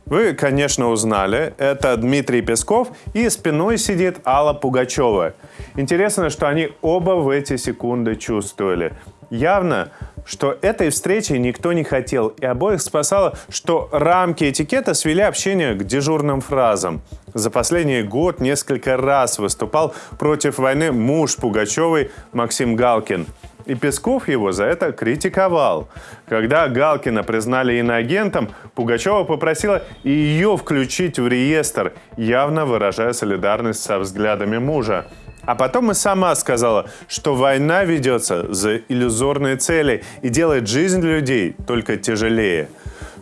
Вы, конечно, узнали, это Дмитрий Песков и спиной сидит Алла Пугачева. Интересно, что они оба в эти секунды чувствовали. Явно, что этой встречи никто не хотел, и обоих спасало, что рамки этикета свели общение к дежурным фразам. За последний год несколько раз выступал против войны муж Пугачевой Максим Галкин – и Песков его за это критиковал. Когда Галкина признали иноагентом, Пугачева попросила ее включить в реестр, явно выражая солидарность со взглядами мужа. А потом и сама сказала, что война ведется за иллюзорные цели и делает жизнь людей только тяжелее.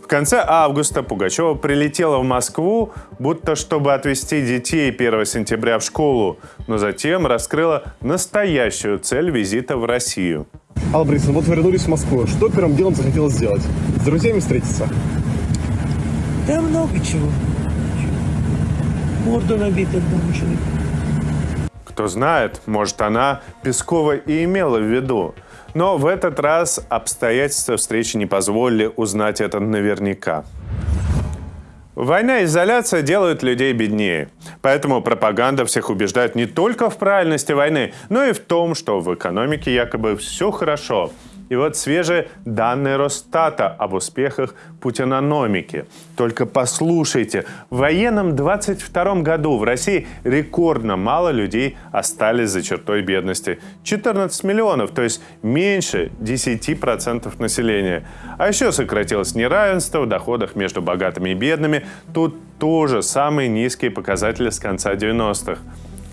В конце августа Пугачева прилетела в Москву, будто чтобы отвезти детей 1 сентября в школу, но затем раскрыла настоящую цель визита в Россию. Алла Борисовна, вот вы вернулись в Москву. Что первым делом захотелось сделать? С друзьями встретиться? Да много чего. Морда набита одному человеку. Кто знает, может она Пескова и имела в виду. Но в этот раз обстоятельства встречи не позволили узнать это наверняка. Война и изоляция делают людей беднее. Поэтому пропаганда всех убеждает не только в правильности войны, но и в том, что в экономике якобы все хорошо – и вот свежие данные Росстата об успехах путинономики. Только послушайте, в военном 22 году в России рекордно мало людей остались за чертой бедности. 14 миллионов, то есть меньше 10% населения. А еще сократилось неравенство в доходах между богатыми и бедными. Тут тоже самые низкие показатели с конца 90-х.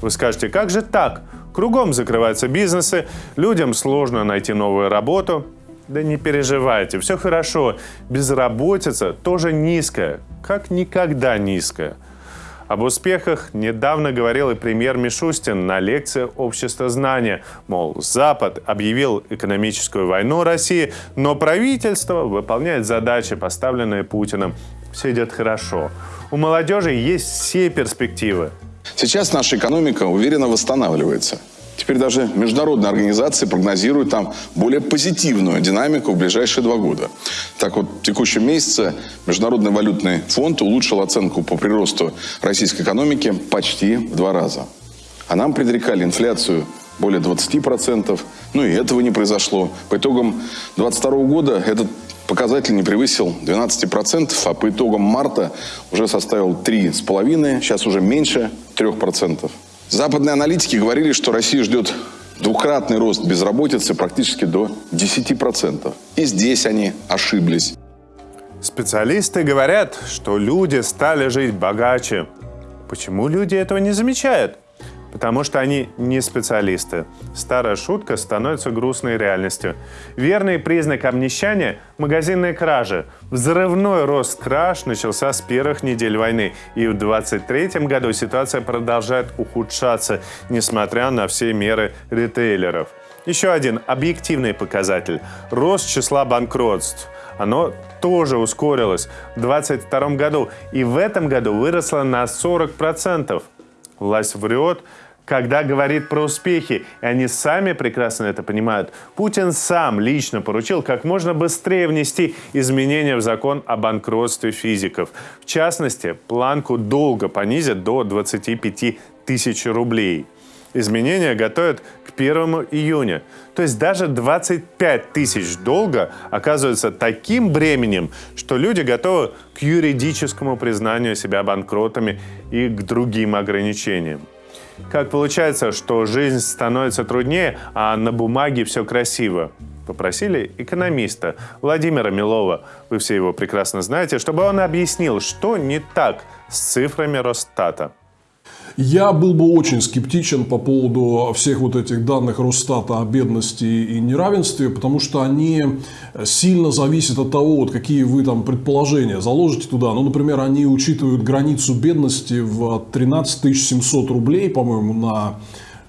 Вы скажете, как же так? Кругом закрываются бизнесы, людям сложно найти новую работу. Да не переживайте, все хорошо. Безработица тоже низкая, как никогда низкая. Об успехах недавно говорил и премьер Мишустин на лекции «Общество знания». Мол, Запад объявил экономическую войну России, но правительство выполняет задачи, поставленные Путиным. Все идет хорошо. У молодежи есть все перспективы. Сейчас наша экономика уверенно восстанавливается. Теперь даже международные организации прогнозируют там более позитивную динамику в ближайшие два года. Так вот, в текущем месяце Международный валютный фонд улучшил оценку по приросту российской экономики почти в два раза. А нам предрекали инфляцию более 20%. Ну и этого не произошло. По итогам 2022 года этот показатель не превысил 12%, а по итогам марта уже составил 3,5%, сейчас уже меньше 3%. Западные аналитики говорили, что Россия ждет двукратный рост безработицы практически до 10%. И здесь они ошиблись. Специалисты говорят, что люди стали жить богаче. Почему люди этого не замечают? Потому что они не специалисты. Старая шутка становится грустной реальностью. Верный признак обнищания – магазинные кражи. Взрывной рост краж начался с первых недель войны, и в 2023 году ситуация продолжает ухудшаться, несмотря на все меры ритейлеров. Еще один объективный показатель – рост числа банкротств. Оно тоже ускорилось в 2022 году и в этом году выросло на 40%. Власть врет, когда говорит про успехи, и они сами прекрасно это понимают, Путин сам лично поручил как можно быстрее внести изменения в закон о банкротстве физиков. В частности, планку долга понизят до 25 тысяч рублей. Изменения готовят к 1 июня. То есть даже 25 тысяч долга оказывается таким бременем, что люди готовы к юридическому признанию себя банкротами и к другим ограничениям. Как получается, что жизнь становится труднее, а на бумаге все красиво? Попросили экономиста Владимира Милова, вы все его прекрасно знаете, чтобы он объяснил, что не так с цифрами Росстата. Я был бы очень скептичен по поводу всех вот этих данных Росстата о бедности и неравенстве, потому что они сильно зависят от того, вот какие вы там предположения заложите туда. Ну, например, они учитывают границу бедности в 13 700 рублей, по-моему, на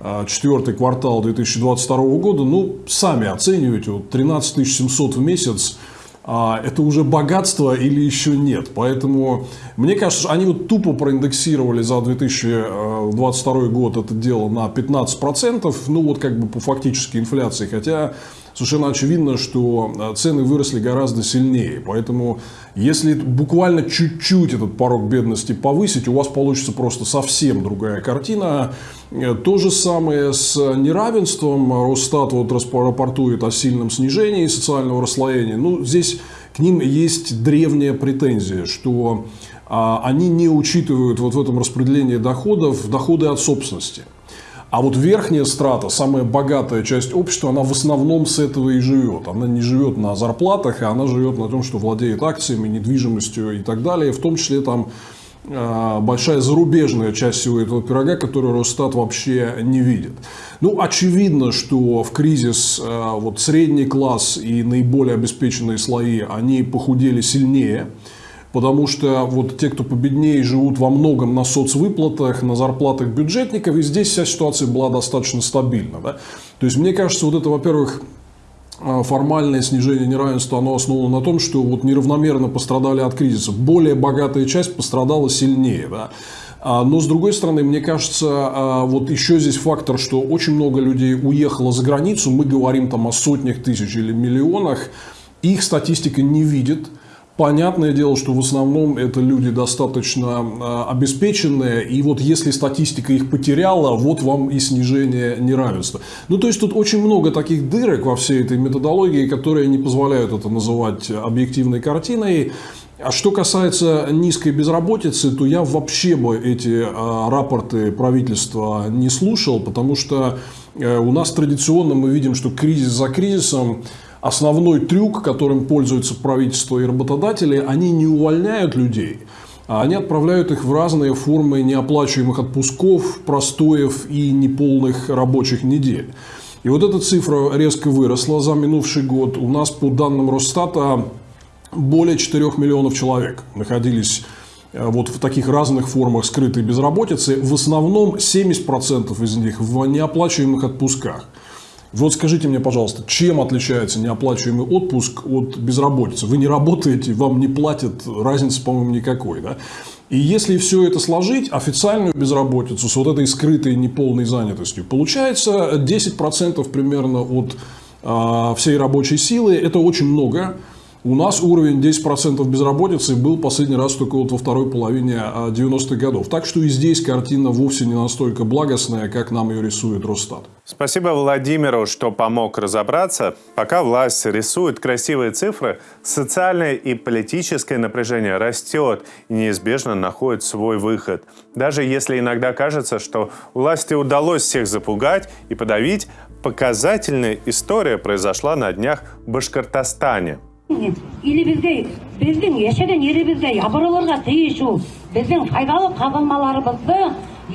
а, четвертый квартал 2022 года. Ну, сами оцениваете, вот 13 700 в месяц – а это уже богатство или еще нет. Поэтому мне кажется, они вот тупо проиндексировали за 2022 год это дело на 15%, ну вот как бы по фактической инфляции, хотя совершенно очевидно, что э, цены выросли гораздо сильнее. Поэтому, если буквально чуть-чуть этот порог бедности повысить, у вас получится просто совсем другая картина. Э, то же самое с неравенством. Росстат вот рапортует о сильном снижении социального расслоения. Ну, здесь к ним есть древняя претензия, что а, они не учитывают вот в этом распределении доходов доходы от собственности. А вот верхняя страта, самая богатая часть общества, она в основном с этого и живет. Она не живет на зарплатах, а она живет на том, что владеет акциями, недвижимостью и так далее. В том числе там а, большая зарубежная часть всего этого пирога, которую Росстат вообще не видит. Ну, очевидно, что в кризис а, вот средний класс и наиболее обеспеченные слои, они похудели сильнее потому что вот те, кто победнее, живут во многом на соцвыплатах, на зарплатах бюджетников, и здесь вся ситуация была достаточно стабильна. Да? То есть, мне кажется, вот это, во-первых, а, формальное снижение неравенства, оно основано на том, что вот неравномерно пострадали от кризиса. Более богатая часть пострадала сильнее. Да? А, но, с другой стороны, мне кажется, а, вот еще здесь фактор, что очень много людей уехало за границу. Мы говорим там о сотнях тысяч или миллионах. Их статистика не видит Понятное дело, что в основном это люди достаточно э, обеспеченные, и вот если статистика их потеряла, вот вам и снижение неравенства. Ну, то есть тут очень много таких дырок во всей этой методологии, которые не позволяют это называть объективной картиной. А что касается низкой безработицы, то я вообще бы эти э, рапорты правительства не слушал, потому что э, у нас традиционно мы видим, что кризис за кризисом основной трюк, которым пользуются правительство и работодатели, они не увольняют людей, а они отправляют их в разные формы неоплачиваемых отпусков, простоев и неполных рабочих недель. И вот эта цифра резко выросла за минувший год. У нас по данным Росстата более 4 миллионов человек находились э, вот в таких разных формах скрытой безработицы. В основном 70% из них в неоплачиваемых отпусках. Вот скажите мне, пожалуйста, чем отличается неоплачиваемый отпуск от безработицы? Вы не работаете, вам не платят, разницы, по-моему, никакой. Да? И если все это сложить, официальную безработицу с вот этой скрытой неполной занятостью, получается 10% примерно от э, всей рабочей силы. Это очень много. У нас уровень 10% безработицы был последний раз только вот во второй половине 90-х годов. Так что и здесь картина вовсе не настолько благостная, как нам ее рисует Росстат. Спасибо Владимиру, что помог разобраться. Пока власть рисует красивые цифры, социальное и политическое напряжение растет и неизбежно находит свой выход. Даже если иногда кажется, что власти удалось всех запугать и подавить, показательная история произошла на днях в Башкортостане елімізге біздің яшаған елімізге ябырылырға тиішу біздің пайдалы қазылмаларымызды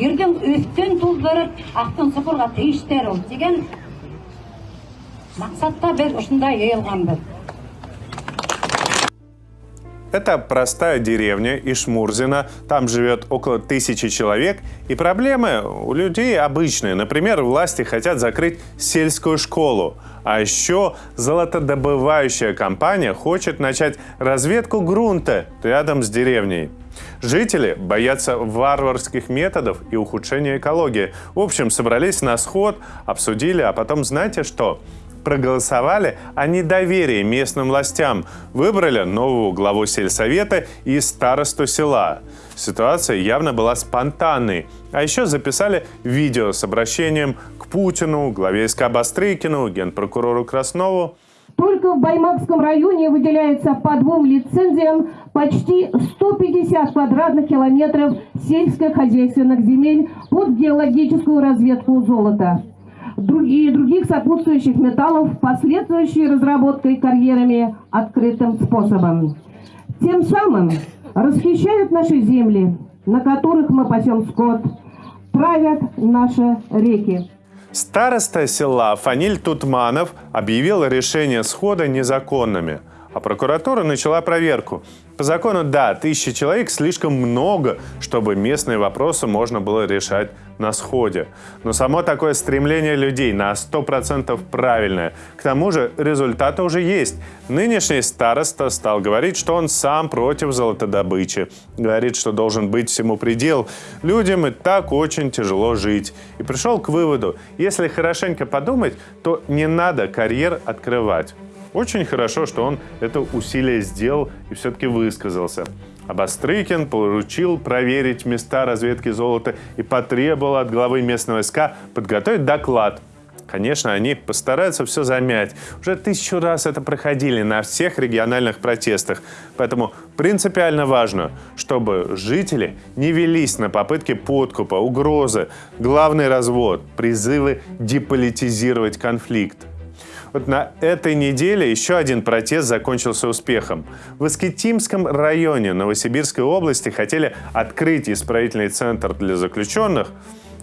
ердің өстен туздырып ақтын сыпырға тиіштер деген мақсатта біз осындай йыйылғанбыз Это простая деревня Ишмурзина. Там живет около тысячи человек. И проблемы у людей обычные. Например, власти хотят закрыть сельскую школу. а еще золотодобывающая компания хочет начать разведку грунта рядом с деревней. Жители боятся варварских методов и ухудшения экологии. В общем, собрались на сход, обсудили, а потом знаете что? проголосовали о недоверии местным властям, выбрали нового главу сельсовета и старосту села. Ситуация явно была спонтанной. А еще записали видео с обращением к Путину, главе СК Бастрыкину, генпрокурору Краснову. Только в Баймакском районе выделяется по двум лицензиям почти 150 квадратных километров сельскохозяйственных земель под геологическую разведку золота и других сопутствующих металлов, последующей разработкой карьерами открытым способом. Тем самым расхищают наши земли, на которых мы пасем скот, правят наши реки. Староста села Фаниль Тутманов объявил решение схода незаконными, а прокуратура начала проверку. По закону, да, тысячи человек слишком много, чтобы местные вопросы можно было решать на сходе. Но само такое стремление людей на 100% правильное. К тому же результаты уже есть. Нынешний староста стал говорить, что он сам против золотодобычи. Говорит, что должен быть всему предел. Людям и так очень тяжело жить. И пришел к выводу, если хорошенько подумать, то не надо карьер открывать. Очень хорошо, что он это усилие сделал и все-таки высказался. А поручил проверить места разведки золота и потребовал от главы местного СК подготовить доклад. Конечно, они постараются все замять. Уже тысячу раз это проходили на всех региональных протестах. Поэтому принципиально важно, чтобы жители не велись на попытки подкупа, угрозы, главный развод, призывы деполитизировать конфликт. Вот на этой неделе еще один протест закончился успехом. В Искитимском районе Новосибирской области хотели открыть исправительный центр для заключенных.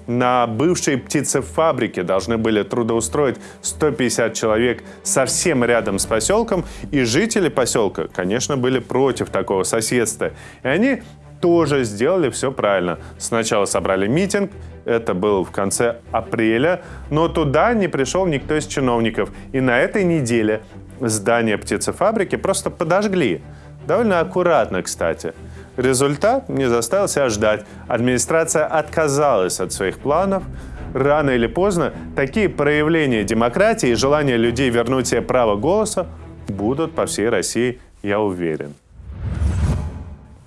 На бывшей птицефабрике должны были трудоустроить 150 человек совсем рядом с поселком, и жители поселка, конечно, были против такого соседства. И они тоже сделали все правильно. Сначала собрали митинг, это был в конце апреля, но туда не пришел никто из чиновников. И на этой неделе здание птицефабрики просто подожгли. Довольно аккуратно, кстати. Результат не заставил себя ждать. Администрация отказалась от своих планов. Рано или поздно такие проявления демократии и желание людей вернуть себе право голоса будут по всей России, я уверен.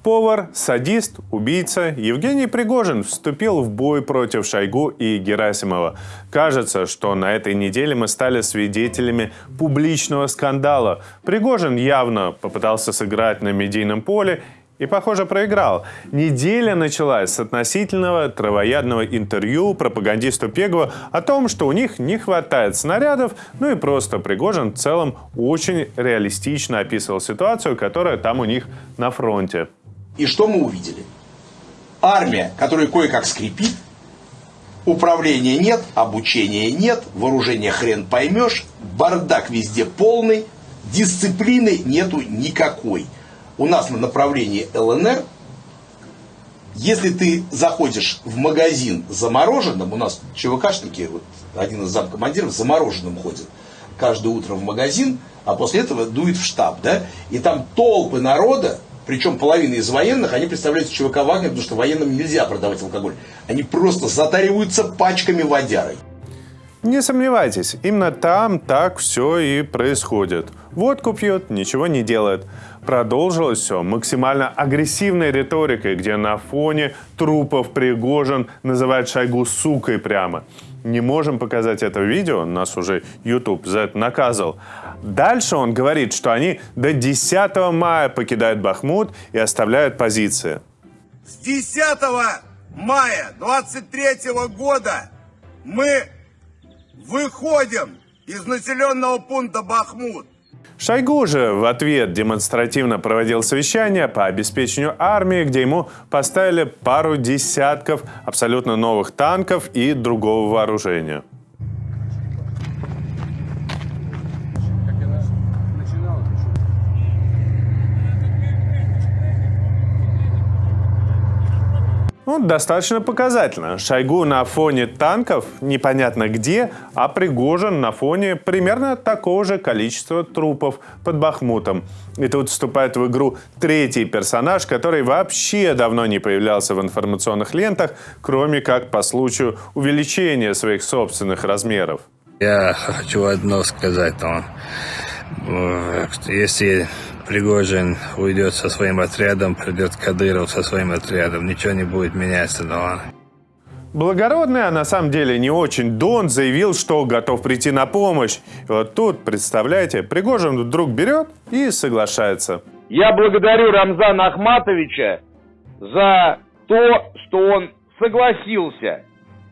Шеф-повар, садист, убийца Евгений Пригожин вступил в бой против Шойгу и Герасимова. Кажется, что на этой неделе мы стали свидетелями публичного скандала. Пригожин явно попытался сыграть на медийном поле и, похоже, проиграл. Неделя началась с относительного травоядного интервью пропагандисту Пегова о том, что у них не хватает снарядов, ну и просто Пригожин в целом очень реалистично описывал ситуацию, которая там у них на фронте. И что мы увидели? Армия, которая кое-как скрипит, управления нет, обучения нет, вооружения хрен поймешь, бардак везде полный, дисциплины нету никакой – у нас на направлении ЛНР, если ты заходишь в магазин замороженным, у нас ЧВКшники, вот один из замкомандиров замороженным ходит каждое утро в магазин, а после этого дует в штаб, да, и там толпы народа, причем половина из военных, они представляют ЧВК Вагнер, потому что военным нельзя продавать алкоголь. Они просто затариваются пачками водярой. Не сомневайтесь, именно там так все и происходит. Водку пьет, ничего не делает. Продолжилось все максимально агрессивной риторикой, где на фоне трупов Пригожин называет Шойгу сукой прямо. Не можем показать это видео, нас уже YouTube за это наказал. Дальше он говорит, что они до 10 мая покидают Бахмут и оставляют позиции. С 10 мая 23 года мы выходим из населенного пункта Бахмут. Шойгу же в ответ демонстративно проводил совещание по обеспечению армии, где ему поставили пару десятков абсолютно новых танков и другого вооружения. Ну, достаточно показательно. Шойгу на фоне танков непонятно где, а Пригожин на фоне примерно такого же количества трупов под Бахмутом. И тут вступает в игру третий персонаж, который вообще давно не появлялся в информационных лентах, кроме как по случаю увеличения своих собственных размеров. Я хочу одно сказать вам. Если Пригожин уйдет со своим отрядом, придет Кадыров со своим отрядом. Ничего не будет меняться, но... Благородный, а на самом деле не очень, Дон заявил, что готов прийти на помощь. И вот тут, представляете, Пригожин вдруг берет и соглашается. Я благодарю Рамзана Ахматовича за то, что он согласился,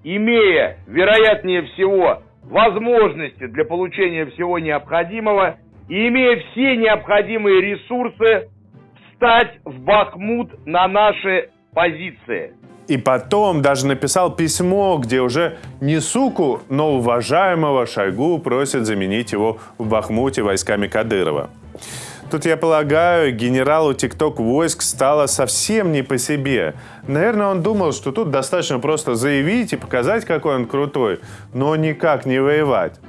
имея, вероятнее всего, возможности для получения всего необходимого, и имея все необходимые ресурсы, встать в Бахмут на наши позиции. И потом даже написал письмо, где уже не суку, но уважаемого Шойгу просит заменить его в Бахмуте войсками Кадырова. Тут, я полагаю, генералу ТикТок войск стало совсем не по себе. Наверное, он думал, что тут достаточно просто заявить и показать, какой он крутой, но никак не воевать.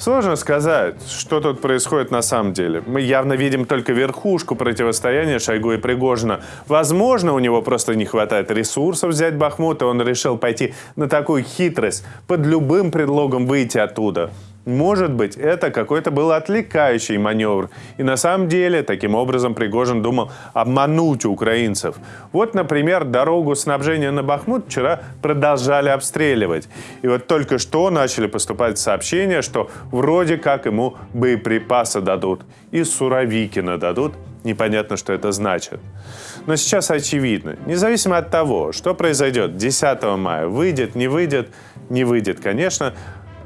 Сложно сказать, что тут происходит на самом деле. Мы явно видим только верхушку противостояния Шойгу и Пригожина. Возможно, у него просто не хватает ресурсов взять Бахмут, и он решил пойти на такую хитрость, под любым предлогом выйти оттуда. Может быть, это какой-то был отвлекающий маневр. И на самом деле, таким образом, Пригожин думал обмануть украинцев. Вот, например, дорогу снабжения на Бахмут вчера продолжали обстреливать. И вот только что начали поступать сообщения, что вроде как ему боеприпасы дадут. И Суровикина дадут. Непонятно, что это значит. Но сейчас очевидно, независимо от того, что произойдет 10 мая, выйдет, не выйдет, не выйдет, конечно,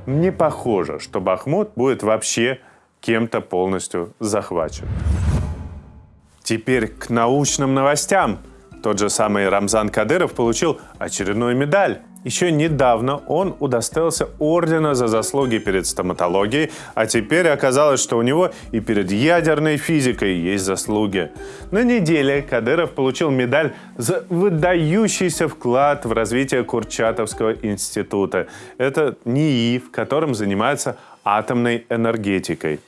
не похоже, что Бахмут будет вообще кем-то полностью захвачен. Теперь к научным новостям. Тот же самый Рамзан Кадыров получил очередную медаль. Еще недавно он удостоился ордена за заслуги перед стоматологией, а теперь оказалось, что у него и перед ядерной физикой есть заслуги. На неделе Кадыров получил медаль за выдающийся вклад в развитие Курчатовского института. Это НИИ, в котором занимается атомной энергетикой.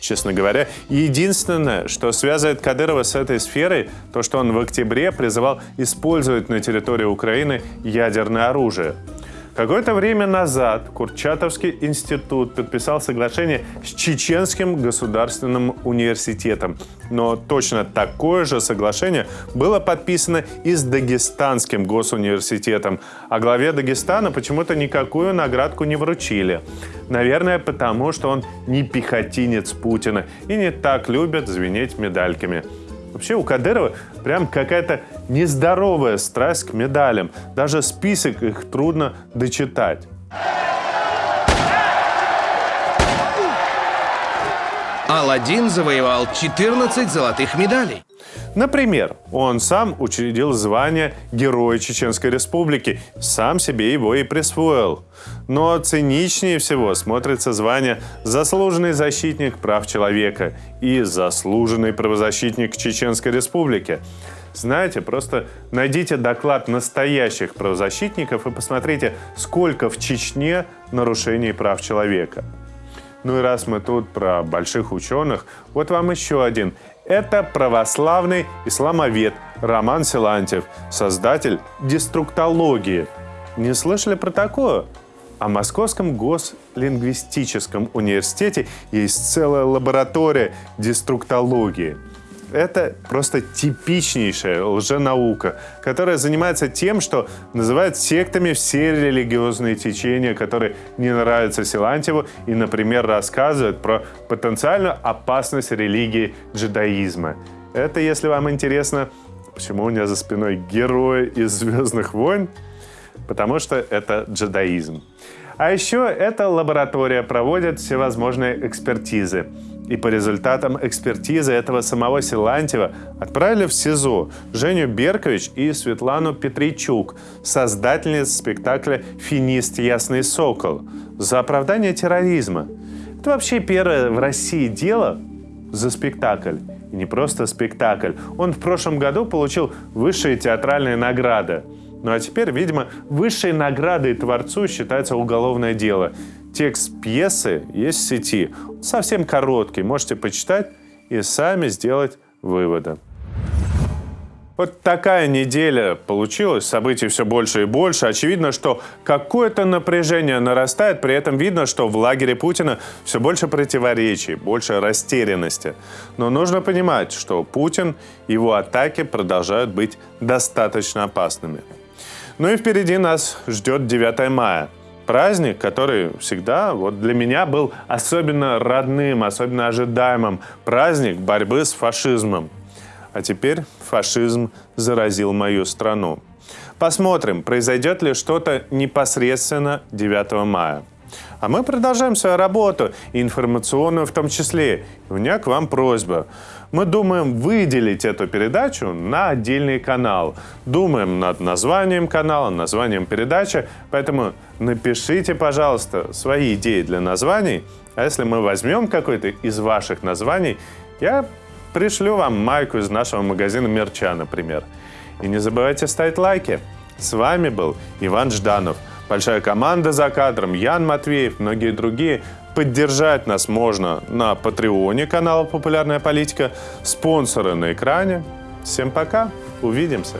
Честно говоря, единственное, что связывает Кадырова с этой сферой, то, что он в октябре призывал использовать на территории Украины ядерное оружие. Какое-то время назад Курчатовский институт подписал соглашение с Чеченским государственным университетом. Но точно такое же соглашение было подписано и с Дагестанским госуниверситетом. А главе Дагестана почему-то никакую наградку не вручили. Наверное, потому что он не пехотинец Путина и не так любит звенеть медальками. Вообще у Кадырова прям какая-то нездоровая страсть к медалям. Даже список их трудно дочитать. Аладдин завоевал 14 золотых медалей. Например, он сам учредил звание Героя Чеченской Республики, сам себе его и присвоил. Но циничнее всего смотрится звание «Заслуженный защитник прав человека» и «Заслуженный правозащитник Чеченской Республики». Знаете, просто найдите доклад настоящих правозащитников и посмотрите, сколько в Чечне нарушений прав человека. Ну и раз мы тут про больших ученых, вот вам еще один. Это православный исламовед Роман Силантьев, создатель деструктологии. Не слышали про такое? О Московском гослингвистическом университете есть целая лаборатория деструктологии – это просто типичнейшая лженаука, которая занимается тем, что называет сектами все религиозные течения, которые не нравятся Силантьеву и, например, рассказывают про потенциальную опасность религии джедаизма. Это, если вам интересно, почему у меня за спиной герои из «Звездных войн», потому что это джедаизм. А еще эта лаборатория проводит всевозможные экспертизы. И по результатам экспертизы этого самого Силантьева отправили в СИЗО Женю Беркович и Светлану Петричук, создательниц спектакля «Финист Ясный Сокол» за оправдание терроризма. Это вообще первое в России дело за спектакль. И не просто спектакль. Он в прошлом году получил высшие театральные награды. Ну а теперь, видимо, высшей наградой творцу считается уголовное дело. Текст пьесы есть в сети. Совсем короткий, можете почитать и сами сделать выводы. Вот такая неделя получилась, событий все больше и больше. Очевидно, что какое-то напряжение нарастает, при этом видно, что в лагере Путина все больше противоречий, больше растерянности. Но нужно понимать, что Путин, его атаки продолжают быть достаточно опасными. Ну и впереди нас ждет 9 мая. Праздник, который всегда вот для меня был особенно родным, особенно ожидаемым. Праздник борьбы с фашизмом. А теперь фашизм заразил мою страну. Посмотрим, произойдет ли что-то непосредственно 9 мая. А мы продолжаем свою работу, информационную в том числе. у меня к вам просьба. Мы думаем выделить эту передачу на отдельный канал. Думаем над названием канала, названием передачи. Поэтому напишите, пожалуйста, свои идеи для названий. А если мы возьмем какой-то из ваших названий, я пришлю вам майку из нашего магазина Мерча, например. И не забывайте ставить лайки. С вами был Иван Жданов – большая команда за кадром, Ян Матвеев, многие другие. Поддержать нас можно на Патреоне канала «Популярная политика», спонсоры на экране. Всем пока, увидимся.